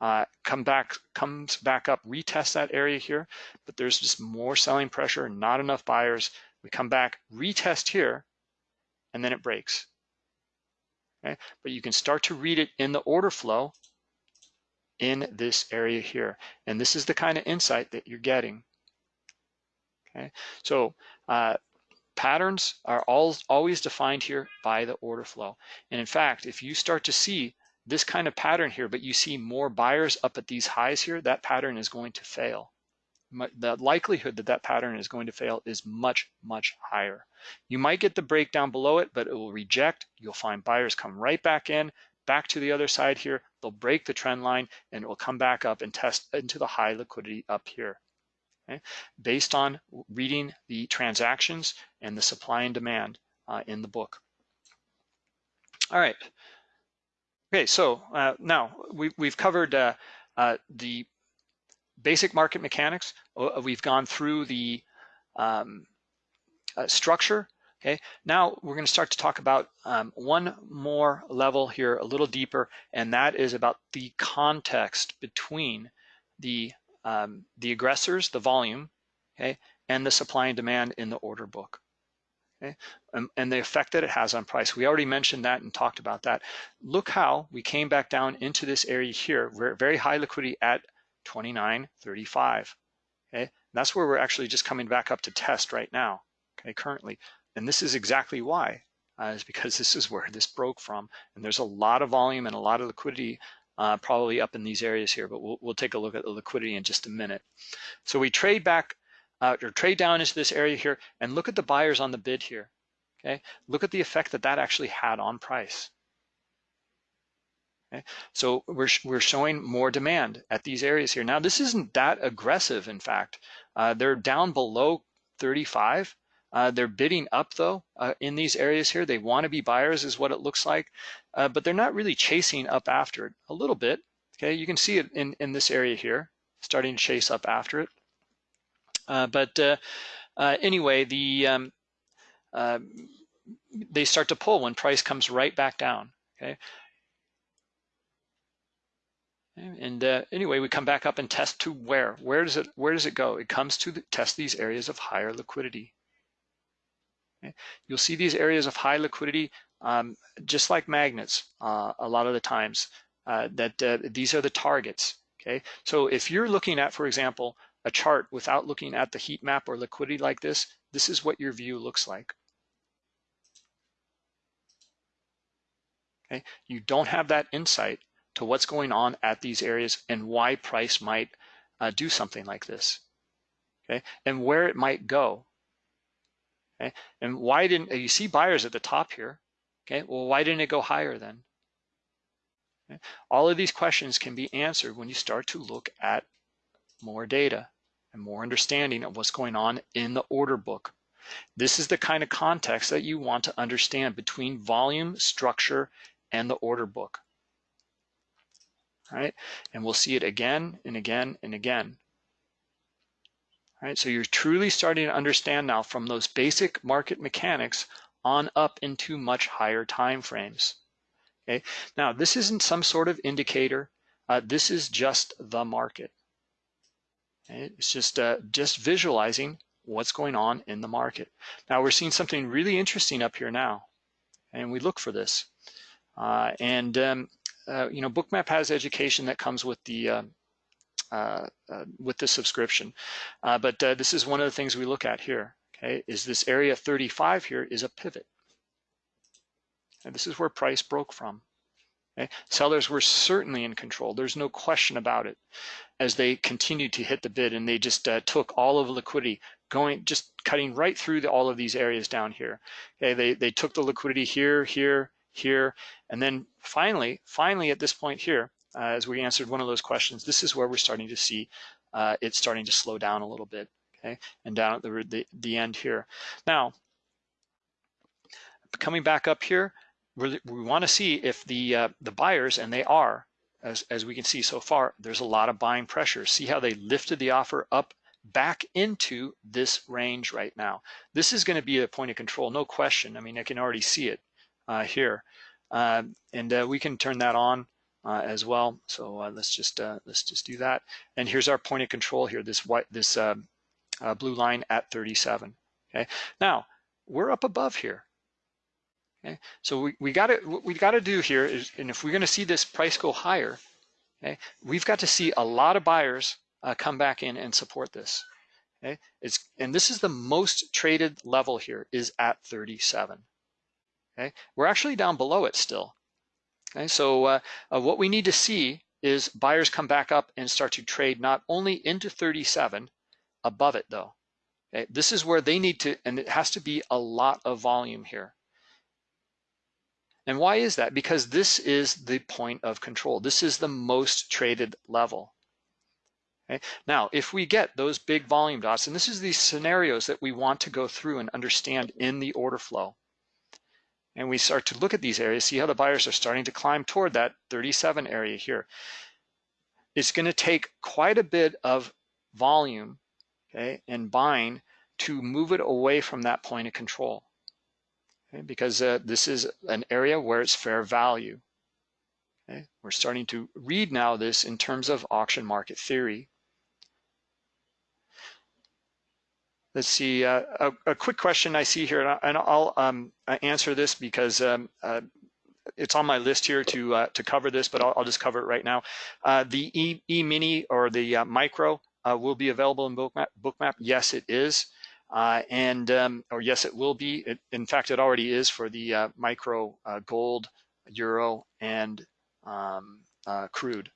Uh, come back, comes back up, retest that area here, but there's just more selling pressure, not enough buyers. We come back, retest here, and then it breaks. Okay, but you can start to read it in the order flow in this area here. And this is the kind of insight that you're getting. Okay, so uh, patterns are all, always defined here by the order flow. And in fact, if you start to see this kind of pattern here, but you see more buyers up at these highs here, that pattern is going to fail. The likelihood that that pattern is going to fail is much, much higher. You might get the breakdown below it, but it will reject. You'll find buyers come right back in, back to the other side here. They'll break the trend line and it will come back up and test into the high liquidity up here. Okay? Based on reading the transactions and the supply and demand uh, in the book. All right. Okay, so uh, now we, we've covered uh, uh the basic market mechanics. Uh, we've gone through the um, uh, structure. Okay, now we're going to start to talk about um, one more level here, a little deeper, and that is about the context between the um, the aggressors, the volume, okay, and the supply and demand in the order book. Okay, and, and the effect that it has on price. We already mentioned that and talked about that. Look how we came back down into this area here. Very high liquidity at 29.35. Okay, that's where we're actually just coming back up to test right now. Okay, currently, and this is exactly why, uh, is because this is where this broke from, and there's a lot of volume and a lot of liquidity uh, probably up in these areas here, but we'll, we'll take a look at the liquidity in just a minute. So we trade back uh, or trade down into this area here and look at the buyers on the bid here. Okay, look at the effect that that actually had on price. Okay? So we're, we're showing more demand at these areas here. Now, this isn't that aggressive, in fact. Uh, they're down below 35. Uh, they're bidding up, though, uh, in these areas here. They want to be buyers is what it looks like, uh, but they're not really chasing up after it. A little bit, okay? You can see it in, in this area here, starting to chase up after it. Uh, but uh, anyway, the um, they start to pull when price comes right back down, okay? And uh, anyway, we come back up and test to where? Where does it where does it go? It comes to the, test these areas of higher liquidity. You'll see these areas of high liquidity um, just like magnets uh, a lot of the times uh, that uh, these are the targets. Okay, so if you're looking at, for example, a chart without looking at the heat map or liquidity like this, this is what your view looks like. Okay, you don't have that insight to what's going on at these areas and why price might uh, do something like this, okay? And where it might go, okay? And why didn't, you see buyers at the top here, okay? Well, why didn't it go higher then? Okay? All of these questions can be answered when you start to look at more data and more understanding of what's going on in the order book. This is the kind of context that you want to understand between volume, structure, and the order book All right, And we'll see it again and again and again. Right, so you're truly starting to understand now from those basic market mechanics on up into much higher time frames. Okay, now this isn't some sort of indicator. Uh, this is just the market. Okay? It's just uh, just visualizing what's going on in the market. Now we're seeing something really interesting up here now, and we look for this. Uh, and um, uh, you know, Bookmap has education that comes with the uh, uh, uh with the subscription, uh, but this is one of the things we look at here. Okay, is this area 35 here is a pivot, and this is where price broke from. Okay? Sellers were certainly in control. There's no question about it. As they continued to hit the bid, and they just took all of the liquidity, going just cutting right through the, all of these areas down here. Okay, they they took the liquidity here, here, here. And then finally, finally at this point here, uh, as we answered one of those questions, this is where we're starting to see uh, it starting to slow down a little bit, okay? And down at the, the, the end here. Now, coming back up here, we want to see if the uh, the buyers, and they are, as, as we can see so far, there's a lot of buying pressure. See how they lifted the offer up back into this range right now. This is going to be a point of control, no question. I mean, I can already see it uh, here. Uh, and uh, we can turn that on uh, as well. So uh, let's just uh, let's just do that. And here's our point of control here, this white this blue line at 37. Okay, now we're up above here. Okay, so we, we got to what we got to do here is, and if we're going to see this price go higher, okay, we've got to see a lot of buyers uh, come back in and support this. Okay, it's and this is the most traded level here is at 37. Okay, we're actually down below it still. Okay, so uh, uh, what we need to see is buyers come back up and start to trade not only into 37, above it though. Okay, this is where they need to, and it has to be a lot of volume here. And why is that? Because this is the point of control. This is the most traded level. Okay? Now, if we get those big volume dots, and this is these scenarios that we want to go through and understand in the order flow, and we start to look at these areas, see how the buyers are starting to climb toward that 37 area here. It's going to take quite a bit of volume okay, and buying to move it away from that point of control. Okay, because uh, this is an area where it's fair value. Okay, we're starting to read now this in terms of auction market theory. Let's see, uh, a, a, quick question I see here, and I'll um, answer this because um, uh, it's on my list here to uh, to cover this, but I'll, I'll, just cover it right now. Uh, the e, e Mini or the uh, Micro uh, will be available in Bookmap. Bookmap, yes, it is, and um, or yes, it will be. It, in fact, it already is for the Micro Gold, Euro, and um, Crude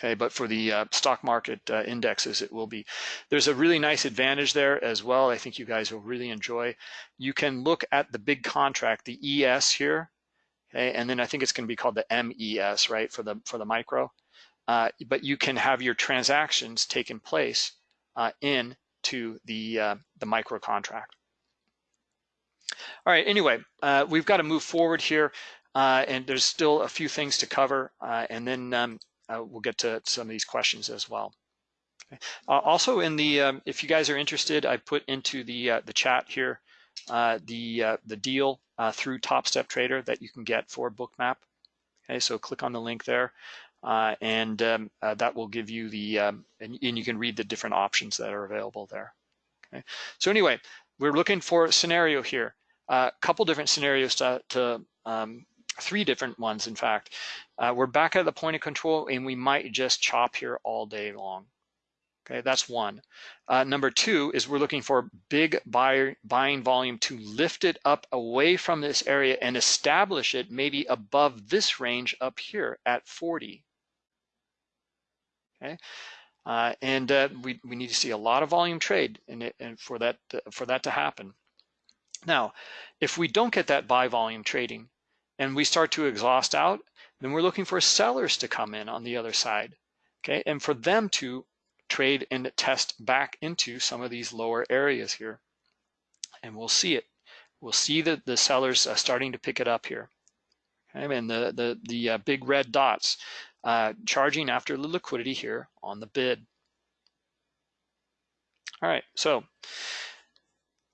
okay but for the uh, stock market uh, indexes it will be there's a really nice advantage there as well. I think you guys will really enjoy. You can look at the big contract the ES here okay and then i think it's going to be called the MES right for the for the micro. Uh, but you can have your transactions taking place uh, in to the uh, the micro contract. All right anyway uh, we've got to move forward here and there's still a few things to cover and then um, uh, we'll get to some of these questions as well. Okay. Uh, also in the, um, if you guys are interested, I put into the uh, the chat here uh, the uh, the deal uh, through Top Step Trader that you can get for Bookmap. Okay, so click on the link there, and um, that will give you the um, and, and, you can read the different options that are available there. Okay, so anyway, we're looking for a scenario here, a couple different scenarios to, to um, three different ones, in fact. Uh, we're back at the point of control and we might just chop here all day long. Okay, that's one. Uh, number two is we're looking for big buyer, buying volume to lift it up away from this area and establish it maybe above this range up here at 40. Okay, uh, and uh, we, we need to see a lot of volume trade in it, and for that for that to happen. Now, if we don't get that buy volume trading, and we start to exhaust out, then we're looking for sellers to come in on the other side, okay? And for them to trade and test back into some of these lower areas here. And we'll see it. We'll see that the sellers are starting to pick it up here. Okay? And the, the, the uh, big red dots uh, charging after the liquidity here on the bid. All right, so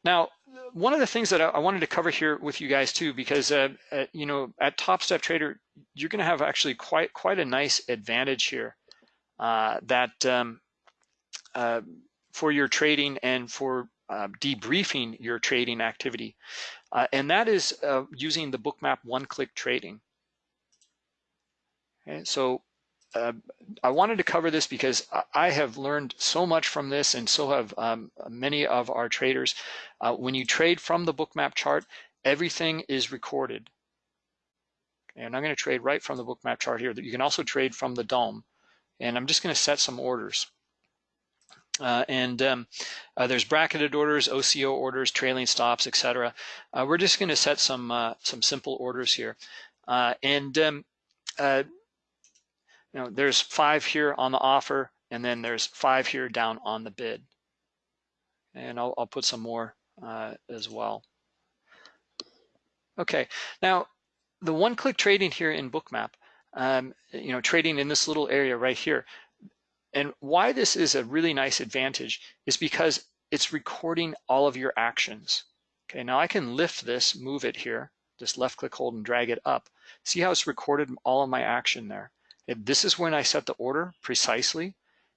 now one of the things that I wanted to cover here with you guys too, because uh, uh, you know at Top Step Trader, you're going to have actually quite quite a nice advantage here uh, that um, uh, for your trading and for uh, debriefing your trading activity, uh, and that is using the Bookmap one-click trading. Okay, so uh, I wanted to cover this because I have learned so much from this and so have um, many of our traders. Uh, when you trade from the bookmap chart, everything is recorded. And I'm going to trade right from the bookmap chart here. You can also trade from the DOM. And I'm just going to set some orders. Uh, and um, uh, there's bracketed orders, OCO orders, trailing stops, etc. Uh, we're just going to set some uh, some simple orders here. Uh, and um, know, there's five here on the offer, and then there's five here down on the bid. And I'll, I'll put some more uh, as well. Okay, now the one-click trading here in Bookmap, um, you know, trading in this little area right here, and why this is a really nice advantage is because it's recording all of your actions. Okay, now I can lift this, move it here, just left click, hold, and drag it up. See how it's recorded all of my action there. This is when I set the order precisely,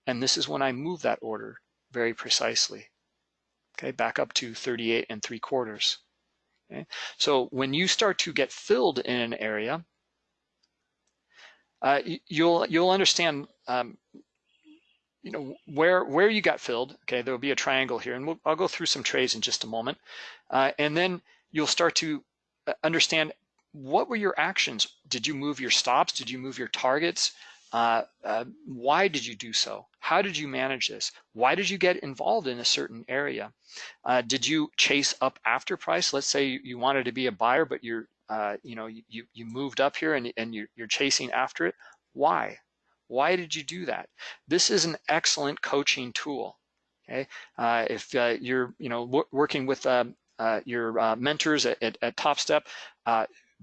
and this is when I move that order very precisely. Okay, back up to 38 and 3 quarters. Okay, so when you start to get filled in an area, uh, you'll you'll understand um, you know where where you got filled. Okay, there will be a triangle here, and we'll, I'll go through some trays in just a moment, uh, and then you'll start to uh, understand what were your actions. Did you move your stops? Did you move your targets? Uh, uh, why did you do so? How did you manage this? Why did you get involved in a certain area? Uh, did you chase up after price? Let's say you wanted to be a buyer, but you're, uh, you know, you, you moved up here and, and you're, you're chasing after it. Why? Why did you do that? This is an excellent coaching tool. Okay, uh, if uh, you're, you know, working with um, your mentors at, at, at Top Step,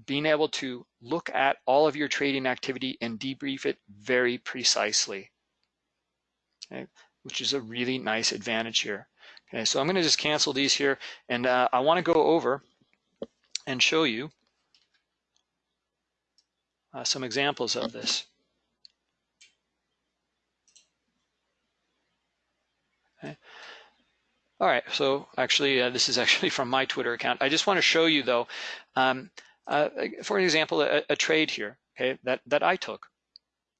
being able to look at all of your trading activity and debrief it very precisely, okay, which is a really nice advantage here. Okay, so I'm going to just cancel these here, and uh, I want to go over and show you uh, some examples of this. Okay. All right, so actually, uh, this is actually from my Twitter account. I just want to show you, though, um, uh, for example, a, a, trade here, okay, that, that I took.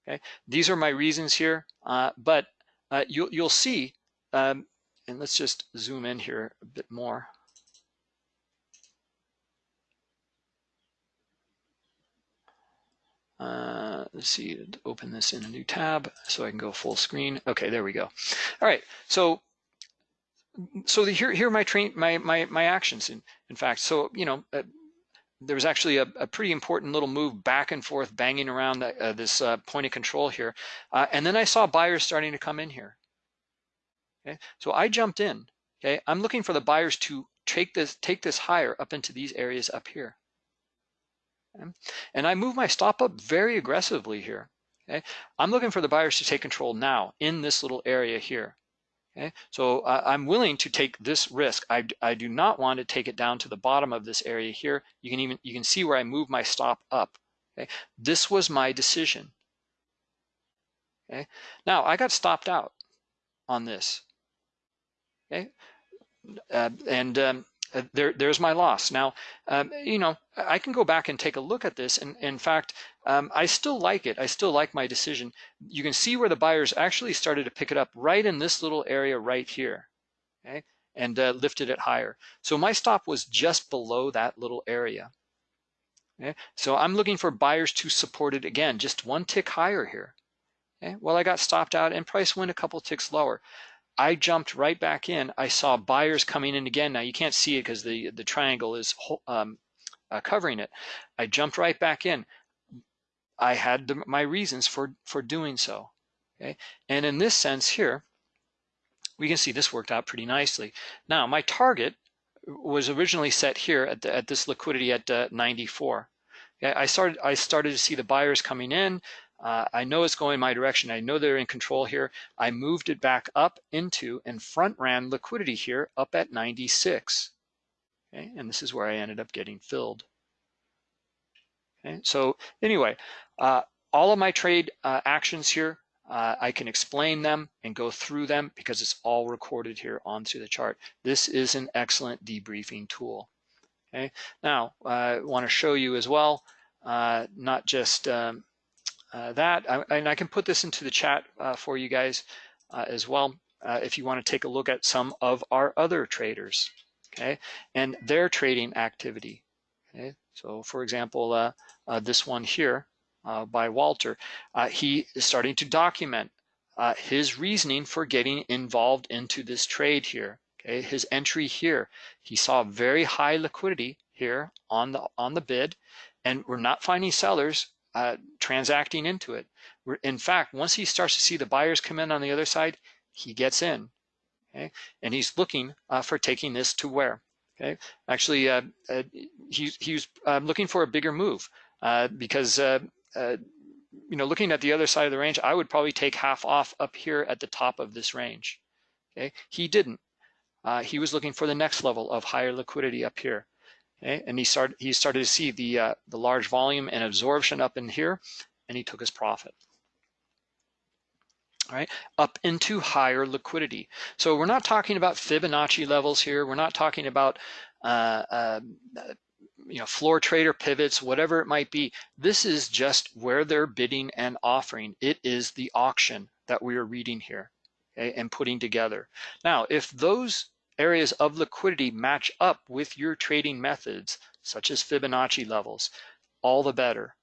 Okay, these are my reasons here, uh, but uh, you'll, you'll see, um, and let's just zoom in here a bit more. Uh, let's see, open this in a new tab so I can go full screen. Okay, there we go. All right, so so the, here here are my train my my my actions in in fact. So you know, uh, there was actually a, a, pretty important little move back and forth, banging around the, uh, this uh, point of control here. Uh, and then I saw buyers starting to come in here. Okay, so I jumped in. Okay, I'm looking for the buyers to take this take this higher up into these areas up here. Okay? And I move my stop up very aggressively here. Okay, I'm looking for the buyers to take control now in this little area here. Okay, so uh, I'm willing to take this risk. I, I do not want to take it down to the bottom of this area here. You can even you can see where I move my stop up. Okay, this was my decision. Okay, now I got stopped out on this. Okay, uh, and um, uh, there, there's my loss. Now, um, you know, I can go back and take a look at this. And in fact, um, I still like it. I still like my decision. You can see where the buyers actually started to pick it up right in this little area right here, okay, and uh, lifted it higher. So my stop was just below that little area. Okay? So I'm looking for buyers to support it again, just one tick higher here. Okay? Well, I got stopped out and price went a couple ticks lower. I jumped right back in. I saw buyers coming in again. Now you can't see it because the, the triangle is um, uh, covering it. I jumped right back in. I had the, my reasons for, for doing so. Okay, And in this sense here, we can see this worked out pretty nicely. Now my target was originally set here at, the, at this liquidity at uh, 94. Okay, I started I started to see the buyers coming in. Uh, I know it's going my direction. I know they're in control here. I moved it back up into and front ran liquidity here up at 96. Okay, and this is where I ended up getting filled. Okay, so anyway, uh, all of my trade uh, actions here, uh, I can explain them and go through them because it's all recorded here onto the chart. This is an excellent debriefing tool. Okay, now I want to show you as well, uh, not just um, uh, that, I, and I can put this into the chat uh, for you guys uh, as well uh, if you want to take a look at some of our other traders, okay, and their trading activity. Okay, so for example, uh, this one here by Walter, he is starting to document his reasoning for getting involved into this trade here. Okay, his entry here, he saw very high liquidity here on the on the bid, and we're not finding sellers uh, transacting into it. In fact, once he starts to see the buyers come in on the other side, he gets in, okay? And he's looking uh, for taking this to where, okay? Actually, uh, uh he, he was um, looking for a bigger move uh, because uh, you know, looking at the other side of the range, I would probably take half off up here at the top of this range. Okay, he didn't. He was looking for the next level of higher liquidity up here. Okay, and he started he started to see the uh, the large volume and absorption up in here, and he took his profit. All right, up into higher liquidity. So we're not talking about Fibonacci levels here. We're not talking about uh, uh, you know, floor trader pivots, whatever it might be. This is just where they're bidding and offering. It is the auction that we are reading here okay, and putting together. Now, if those areas of liquidity match up with your trading methods, such as Fibonacci levels, all the better.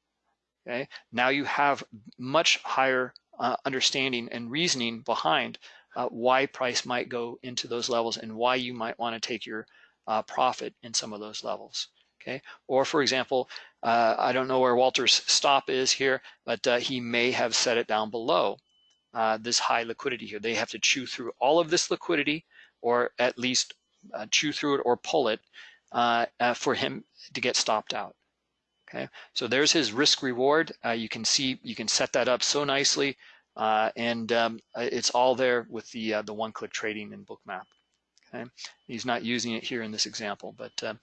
Okay, now you have much higher uh, understanding and reasoning behind uh, why price might go into those levels and why you might want to take your uh, profit in some of those levels okay? Or for example, uh, I don't know where Walter's stop is here, but uh, he may have set it down below uh, this high liquidity here. They have to chew through all of this liquidity or at least uh, chew through it or pull it uh, uh, for him to get stopped out. Okay, so there's his risk reward. you can see, you can set that up so nicely and um, it's all there with the, the one-click trading in Bookmap. Okay, he's not using it here in this example, but uh,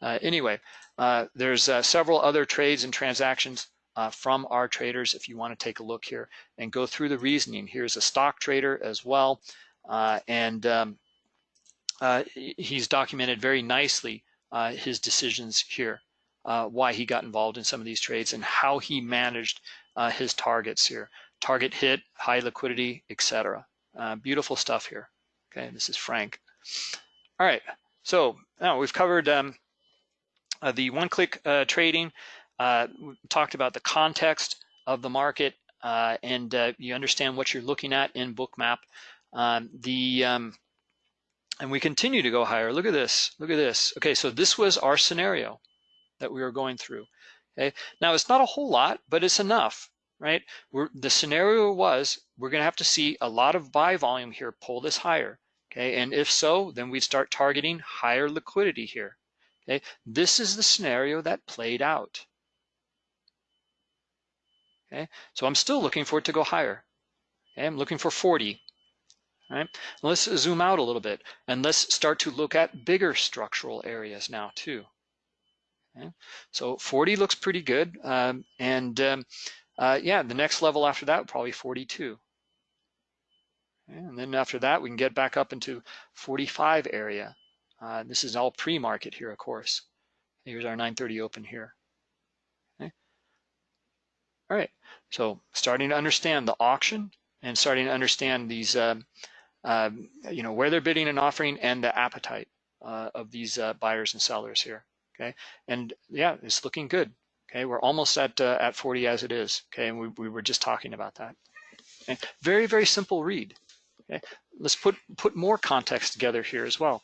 uh, anyway, uh, there's uh, several other trades and transactions uh, from our traders if you want to take a look here and go through the reasoning. Here's a stock trader as well, uh, and um, he's documented very nicely his decisions here, why he got involved in some of these trades and how he managed his targets here. Target hit, high liquidity, etc. beautiful stuff here. Okay, this is Frank. All right, so now we've covered um, uh, the one-click uh, trading. Uh, talked about the context of the market, uh, and uh, you understand what you're looking at in Bookmap. Um, the um, and we continue to go higher. Look at this. Look at this. Okay, so this was our scenario that we were going through. Okay, now it's not a whole lot, but it's enough, right? We're, the scenario was we're going to have to see a lot of buy volume here pull this higher. Okay, and if so, then we'd start targeting higher liquidity here. Okay, this is the scenario that played out. Okay, so I'm still looking for it to go higher. Okay, I'm looking for 40. Right, let's zoom out a little bit and let's start to look at bigger structural areas now too. Okay, so 40 looks pretty good, um, and um, uh, yeah, the next level after that probably 42. And then after that, we can get back up into 45 area. Uh, this is all pre-market here, of course. Here's our 930 open here. Okay. All right, so starting to understand the auction and starting to understand these, uh, uh, you know, where they're bidding and offering and the appetite uh, of these uh, buyers and sellers here. Okay, and yeah, it's looking good. Okay, we're almost at uh, at 40 as it is. Okay, and we, we were just talking about that. Okay. Very, very simple read. Okay, let's put put more context together here as well.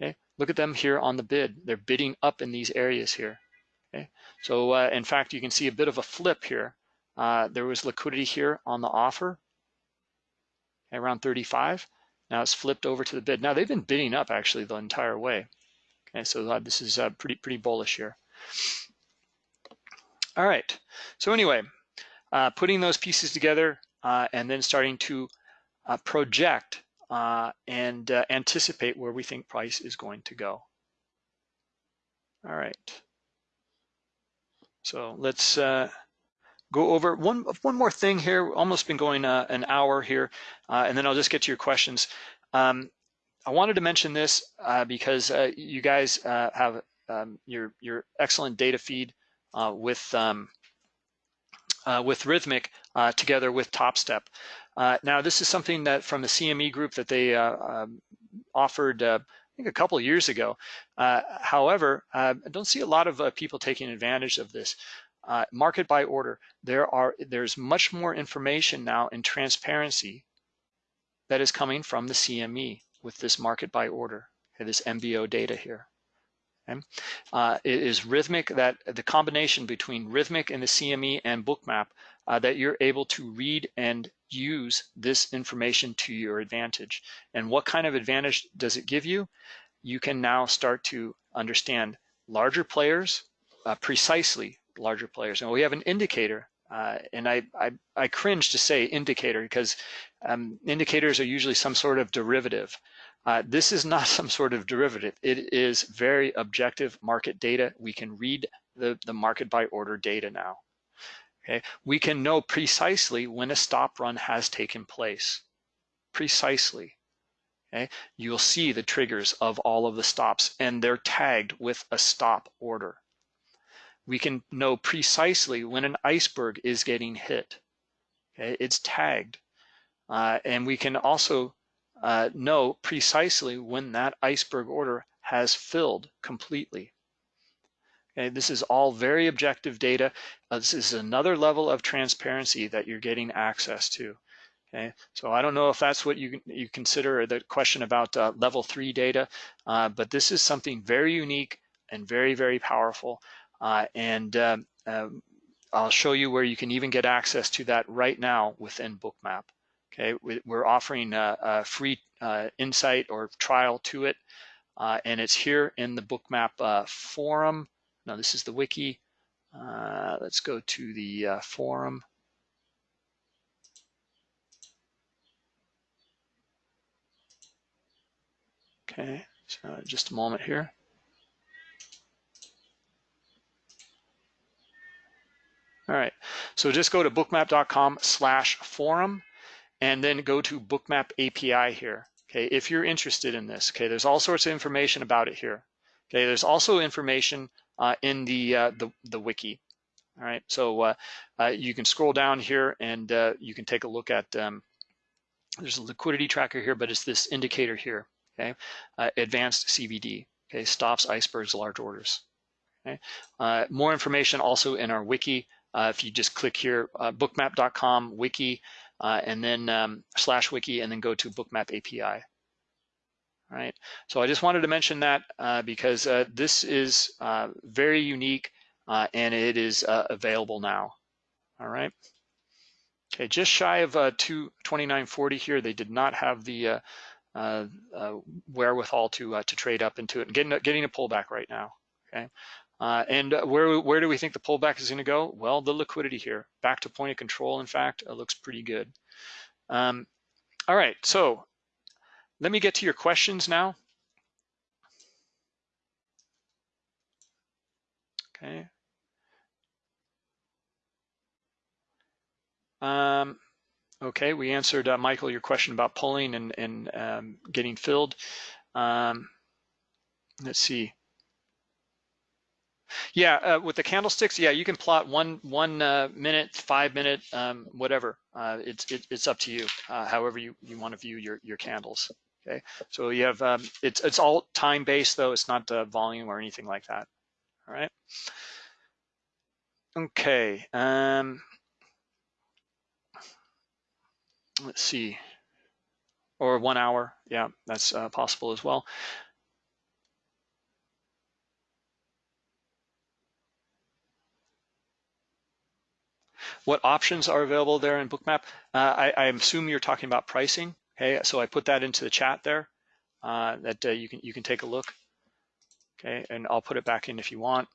Okay, look at them here on the bid. They're bidding up in these areas here. Okay, so uh, in fact, you can see a bit of a flip here. Uh, there was liquidity here on the offer around 35. Now it's flipped over to the bid. Now they've been bidding up actually the entire way. Okay, so uh, this is uh, pretty pretty bullish here. All right. So anyway, uh, putting those pieces together uh, and then starting to uh, project uh, and anticipate where we think price is going to go. All right. So let's go over one one more thing here. Almost been going uh, an hour here, uh, and then I'll just get to your questions. Um, I wanted to mention this because you guys have um, your your excellent data feed with um, with Rithmic together with TopStep. Uh, now, this is something that from the CME group that they uh, um, offered, uh, I think, a couple years ago. Uh, however, uh, I don't see a lot of people taking advantage of this. Market by order, there are there's much more information now and transparency that is coming from the CME with this market by order, this MBO data here. Okay. Uh, it is Rithmic that the combination between Rithmic and the CME and Bookmap uh, that you're able to read and use this information to your advantage. And what kind of advantage does it give you? You can now start to understand larger players, uh, precisely larger players. And we have an indicator Uh, and I, I, I, cringe to say indicator because um, indicators are usually some sort of derivative. Uh, this is not some sort of derivative. It is very objective market data. We can read the, the market by order data now. Okay, we can know precisely when a stop run has taken place. Precisely. Okay, you'll see the triggers of all of the stops and they're tagged with a stop order. We can know precisely when an iceberg is getting hit. Okay, it's tagged. Uh, and we can also uh, know precisely when that iceberg order has filled completely. Okay, this is all very objective data. Uh, this is another level of transparency that you're getting access to. Okay, so I don't know if that's what you you consider the question about uh, level three data, uh, but this is something very unique and very very powerful. Uh, and um, um, I'll show you where you can even get access to that right now within Bookmap. Okay, we're offering a, a free uh, insight or trial to it, uh, and it's here in the Bookmap uh, forum. Now this is the wiki. Uh, let's go to the uh, forum. Okay, so just a moment here. All right, so just go to bookmap.com slash forum and then go to bookmap API here. Okay, if you're interested in this, okay, there's all sorts of information about it here. Okay, there's also information uh, in the, uh, the, the wiki. All right, so uh, uh you can scroll down here and uh, you can take a look at, um, there's a liquidity tracker here, but it's this indicator here, okay? Uh, advanced CVD, okay, stops icebergs large orders. Okay, more information also in our wiki. If you just click here, bookmap.com wiki, uh, and then um, slash wiki, and then go to Bookmap API. All right, so I just wanted to mention that uh, because uh, this is uh, very unique uh, and it is uh, available now. All right. Okay, just shy of uh, 2940 here. They did not have the wherewithal to to trade up into it getting getting a pullback right now. Okay, uh, and where, where do we think the pullback is going to go? Well, the liquidity here, back to point of control, in fact, it looks pretty good. Um, all right, so let me get to your questions now. Okay. Um, okay, we answered, uh, Michael, your question about pulling and, and um, getting filled. Um, let's see. Yeah, uh, with the candlesticks, yeah, you can plot one one uh, minute, five minute, um, whatever. Uh, it's it, it's up to you, uh, however you you want to view your your candles. Okay, so you have um, it's it's all time based though. It's not uh, volume or anything like that. All right. Okay. Um, let's see. Or one hour. Yeah, that's uh, possible as well. What options are available there in Bookmap? Uh, I, I, assume you're talking about pricing. Okay, so I put that into the chat there uh, that uh, you can you can take a look. Okay, and I'll put it back in if you want.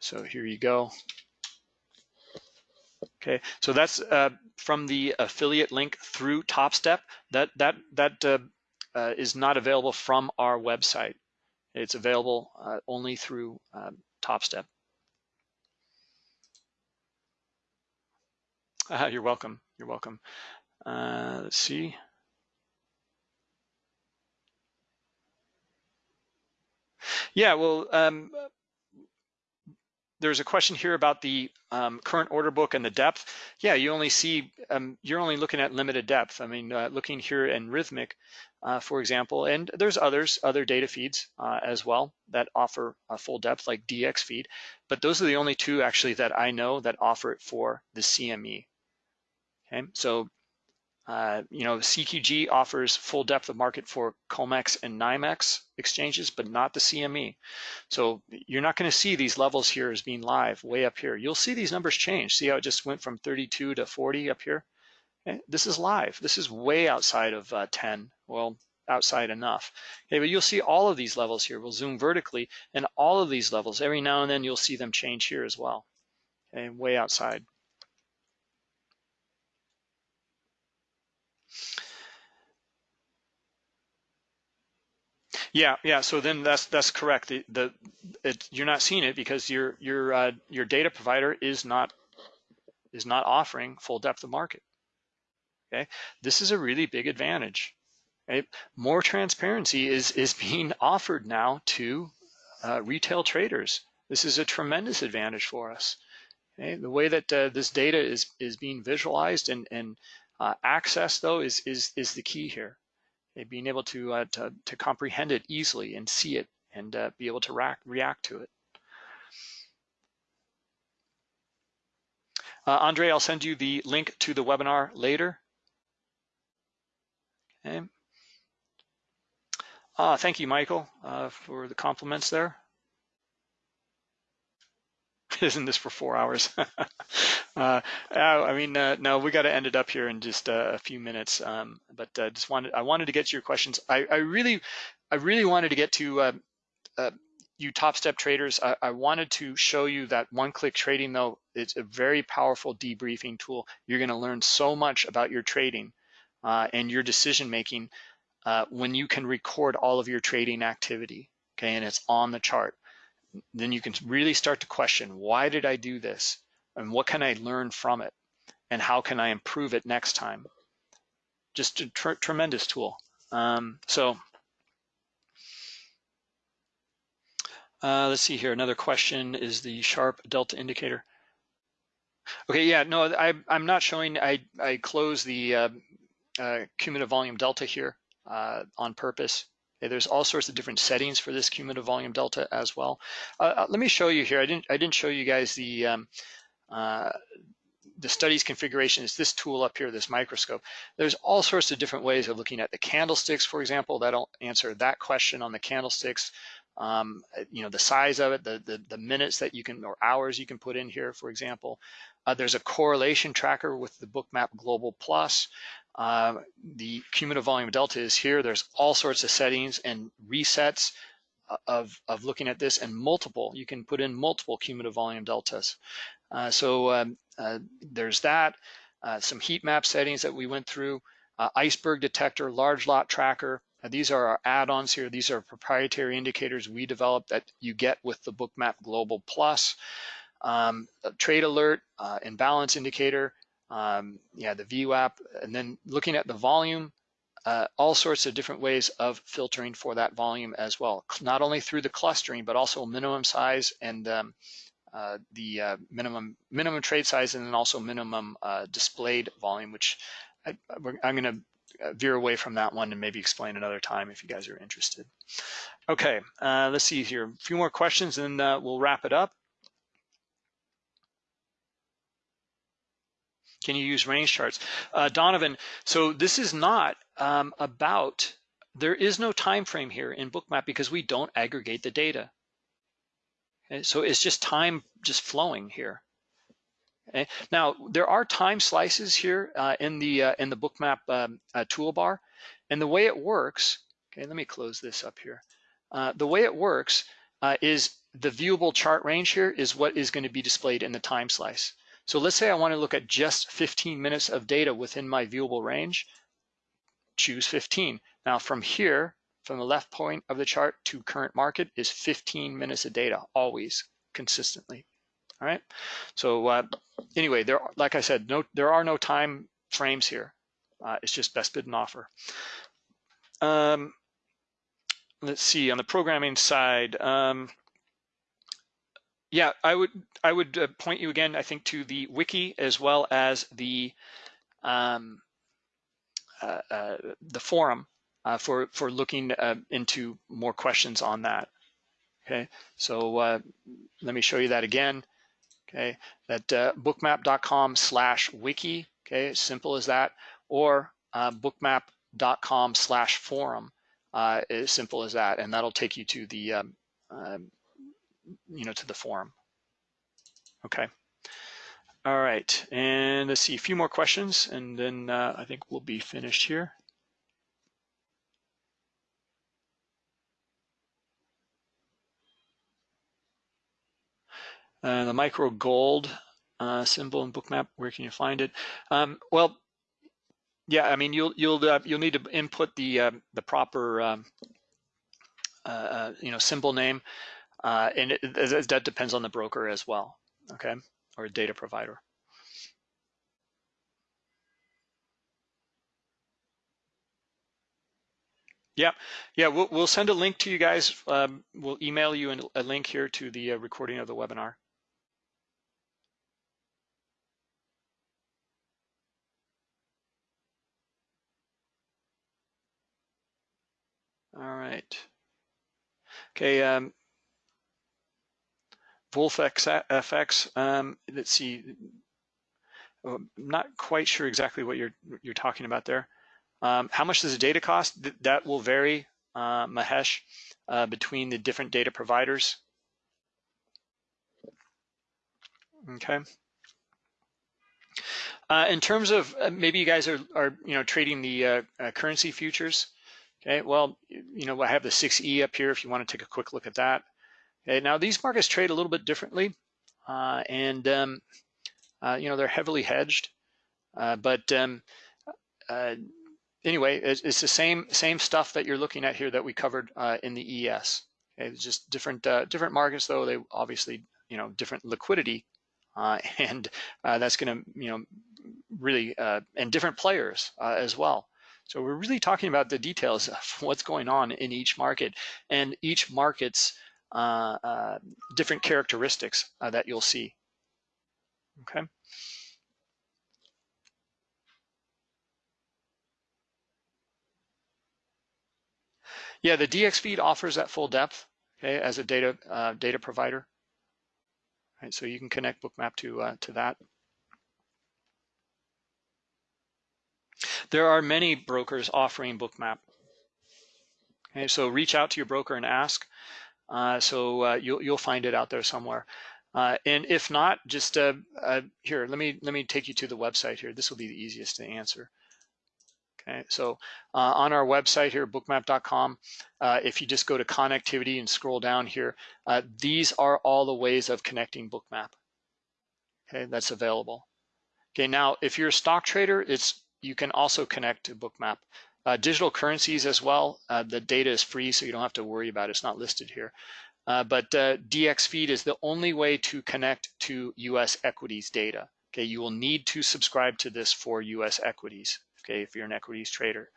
So here you go. Okay, so that's uh, from the affiliate link through TopStep. That that that uh, uh, is not available from our website. It's available only through TopStep. you're welcome. You're welcome. Uh, let's see. Yeah, well, um, there's a question here about the um, current order book and the depth. Yeah, you only see, um, you're only looking at limited depth. I mean, uh, looking here in Rithmic, uh, for example, and there's others, other data feeds uh, as well that offer a full depth like DX feed, but those are the only two actually that I know that offer it for the CME. Okay, so uh, you know CQG offers full depth of market for COMEX and NYMEX exchanges, but not the CME. So you're not going to see these levels here as being live way up here. You'll see these numbers change. See how it just went from 32 to 40 up here? Okay, this is live. This is way outside of uh, 10. Well, outside enough. Okay, but you'll see all of these levels here. We'll zoom vertically, and all of these levels, every now and then you'll see them change here as well. Okay, way outside. Yeah, yeah. So then that's that's correct. The, the it, you're not seeing it because your your uh, your data provider is not is not offering full depth of market. Okay, this is a really big advantage. More transparency is is being offered now to uh, retail traders. This is a tremendous advantage for us. Okay? The way that uh, this data is is being visualized and and uh, accessed though is is is the key here being able to, uh, to, to, comprehend it easily and see it and uh, be able to react, react to it. Uh, Andre, I'll send you the link to the webinar later. Okay. Uh, thank you, Michael, uh, for the compliments there. Isn't this for four hours? uh, I mean, uh, no, we got to end it up here in just uh, a few minutes. Um, but uh, just wanted, I wanted to get to your questions. I, I really, I really wanted to get to uh, uh, you Topstep traders. I, I, wanted to show you that one-click trading, though, it's a very powerful debriefing tool. You're going to learn so much about your trading and your decision making when you can record all of your trading activity. Okay, and it's on the chart then you can really start to question, why did I do this? And what can I learn from it? And how can I improve it next time? Just a tr tremendous tool. Um, so uh, let's see here. Another question is the sharp delta indicator. Okay, yeah, no, I, I'm not showing, I, I close the uh, uh, cumulative volume delta here uh, on purpose. There's all sorts of different settings for this cumulative volume delta as well. Uh, uh, let me show you here. I didn't I didn't show you guys the um, uh, the studies configuration is this tool up here, this microscope. There's all sorts of different ways of looking at the candlesticks, for example. That'll answer that question on the candlesticks. Um, you know, the size of it, the, the, the minutes that you can, or hours you can put in here, for example. Uh, there's a correlation tracker with the Bookmap Global Plus. Uh, the cumulative volume delta is here. There's all sorts of settings and resets of, of looking at this and multiple. You can put in multiple cumulative volume deltas. Uh, so um, uh, there's that. Uh, some heat map settings that we went through. Uh, iceberg detector, large lot tracker. Uh, these are our add-ons here. These are proprietary indicators we developed that you get with the Bookmap Global Plus. Um, trade alert, imbalance indicator, um, yeah, the VWAP, and then looking at the volume, uh, all sorts of different ways of filtering for that volume as well, not only through the clustering, but also minimum size and um, uh, the uh, minimum minimum trade size and then also minimum uh, displayed volume, which I, am going to uh, veer away from that one and maybe explain another time if you guys are interested. Okay, uh, let's see here. A few more questions and we'll wrap it up. Can you use range charts? Uh, Donovan, so this is not um, about, there is no time frame here in Bookmap because we don't aggregate the data. Okay? So it's just time just flowing here. Okay? Now, there are time slices here uh, in the uh, in the Bookmap um, uh, toolbar. And the way it works, okay, let me close this up here. Uh, the way it works uh, is the viewable chart range here is what is going to be displayed in the time slice. So let's say I want to look at just 15 minutes of data within my viewable range, choose 15. Now from here, from the left point of the chart to current market is 15 minutes of data, always, consistently. All right. So uh, anyway, there, like I said, no, there are no time frames here. Uh, it's just best bid and offer. Um, let's see on the programming side. Um, yeah, I would I would uh, point you again, I think, to the wiki as well as the um, uh, uh, the forum uh, for for looking uh, into more questions on that. Okay, so uh, let me show you that again. Okay, that bookmap.com slash wiki. Okay, simple as that, or bookmap.com slash forum. as simple as that, and that'll take you to the um, um you know, to the forum. Okay. All right, and let's see a few more questions, and then uh, I think we'll be finished here. Uh, the micro gold uh, symbol in bookmap, where can you find it? Um, well, yeah, I mean, you'll you'll uh, you'll need to input the uh, the proper um, uh, uh you know symbol name, uh, and it, that depends on the broker as well. Okay, or data provider. Yeah, yeah, we'll, we'll send a link to you guys. Um, we'll email you a link here to the uh, recording of the webinar. All right. Okay, um, FX, um, let's see. I'm um, not quite sure exactly what you're you're talking about there. Um, how much does the data cost? That will vary, uh, Mahesh, uh, between the different data providers. Okay. Uh, in terms of uh, maybe you guys are, are you know trading the uh, uh, currency futures. Okay, well, you know I have the 6E up here if you want to take a quick look at that. Okay, now these markets trade a little bit differently, and um, you know they're heavily hedged, but um, anyway, it's, it's, the same same stuff that you're looking at here that we covered uh, in the ES. Okay, it's just different uh, different markets though. They obviously you know different liquidity, uh, and uh, that's going to you know really uh, and different players uh, as well. So we're really talking about the details of what's going on in each market and each market's different characteristics that you'll see. Okay. Yeah, the dxFeed offers that full depth okay, as a data uh, data provider. Right, so you can connect Bookmap to uh, to that. There are many brokers offering Bookmap. Okay, so reach out to your broker and ask. Uh, so uh, you'll you'll find it out there somewhere. Uh, and if not, just uh, uh, here, let me let me take you to the website here. This will be the easiest to answer. Okay, so uh, on our website here, bookmap.com, if you just go to connectivity and scroll down here, these are all the ways of connecting Bookmap. Okay, that's available. Okay, now if you're a stock trader, it's you can also connect to Bookmap. Uh, digital currencies as well, uh, the data is free, so you don't have to worry about it. It's not listed here. Uh, but dxFeed is the only way to connect to US equities data. Okay, you will need to subscribe to this for US equities okay, if you're an equities trader.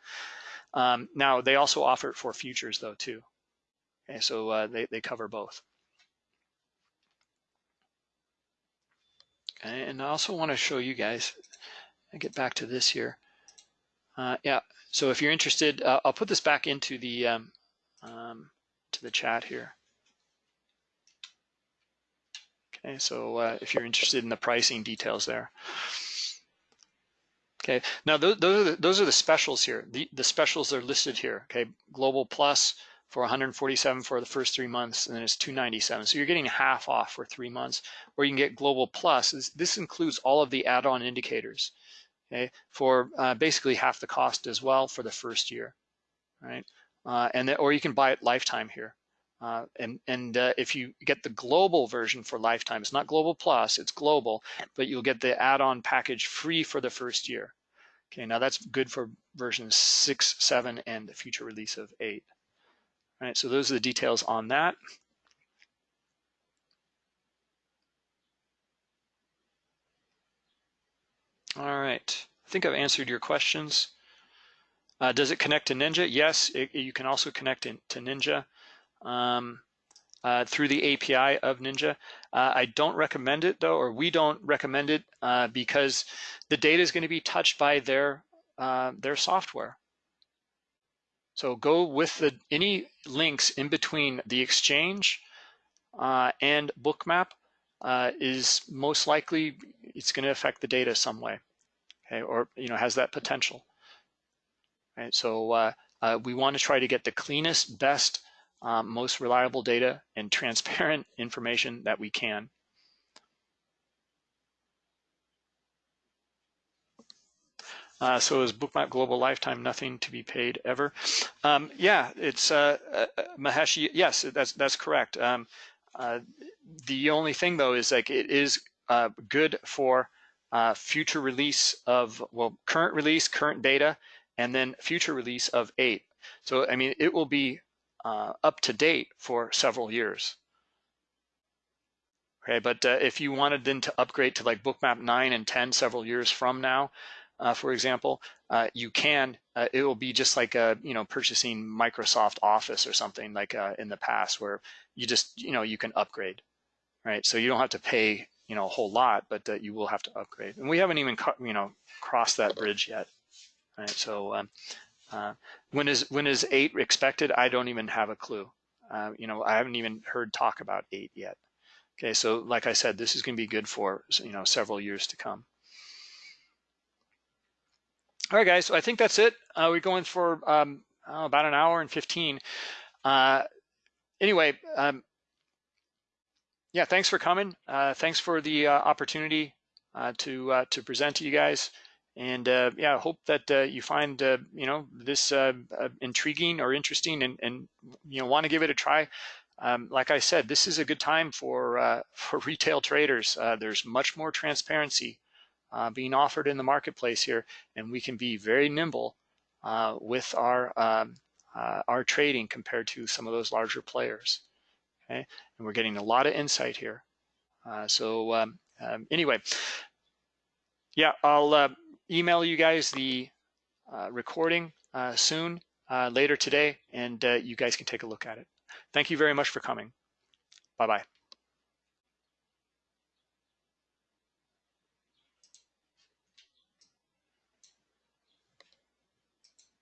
Um, now, they also offer it for futures though too. Okay, so uh, they, they cover both. Okay, and I also want to show you guys, I get back to this here. Uh, yeah, so if you're interested, uh, I'll put this back into the um, um, to the chat here. Okay, so uh, if you're interested in the pricing details there. Okay, now those, those, are the, those are the specials here. The, the specials are listed here. Okay, Global Plus for 147 for the first three months, and then it's 297. So you're getting half off for three months, or you can get Global Plus. This includes all of the add-on indicators, okay, for uh, basically half the cost as well for the first year, right? Uh, and then, or you can buy it lifetime here. Uh, and and uh, if you get the global version for lifetime, it's not global plus, it's global, but you'll get the add-on package free for the first year. Okay, now that's good for version six, seven, and the future release of eight. All right, so those are the details on that. All right, I think I've answered your questions. Uh, does it connect to Ninja? Yes, it, you can also connect in, to Ninja um, uh, through the API of Ninja. Uh, I don't recommend it though, or we don't recommend it uh, because the data is going to be touched by their uh, their software. So go with the any links in between the exchange uh, and Bookmap is most likely it's going to affect the data some way, okay, or you know has that potential. Right, so we want to try to get the cleanest, best um, most reliable data and transparent information that we can. Uh, so is Bookmap Global Lifetime nothing to be paid ever? Um, yeah, it's uh, uh, Mahesh. Yes, that's that's correct. Um, uh, the only thing though is like it is uh, good for uh, future release of, well, current release, current beta, and then future release of eight. So, I mean, it will be uh, up to date for several years. Okay, but uh, if you wanted then to upgrade to like bookmap 9 and 10 several years from now, uh, for example, uh, you can, uh, it will be just like, a, you know, purchasing Microsoft Office or something like uh, in the past where you just, you know, you can upgrade, right? So you don't have to pay, you know, a whole lot, but uh, you will have to upgrade. And we haven't even, you know, crossed that bridge yet, right? So um, uh, when is when is eight expected? I don't even have a clue. you know, I haven't even heard talk about eight yet. Okay, so like I said, this is going to be good for, you know, several years to come. All right, guys, so I think that's it. Uh, we're going for um, oh, about an hour and 15. Uh, anyway, um, yeah, thanks for coming. Uh, thanks for the uh, opportunity uh, to uh, to present to you guys. And yeah, I hope that you find, you know, this intriguing or interesting and, and, you know, want to give it a try. Um, like I said, this is a good time for, for retail traders. there's much more transparency uh, being offered in the marketplace here, and we can be very nimble uh, with our um, uh, our trading compared to some of those larger players. Okay, and we're getting a lot of insight here. Uh, so um, um, anyway, yeah, I'll uh, email you guys the uh, recording soon, later today, and you guys can take a look at it. Thank you very much for coming. Bye-bye.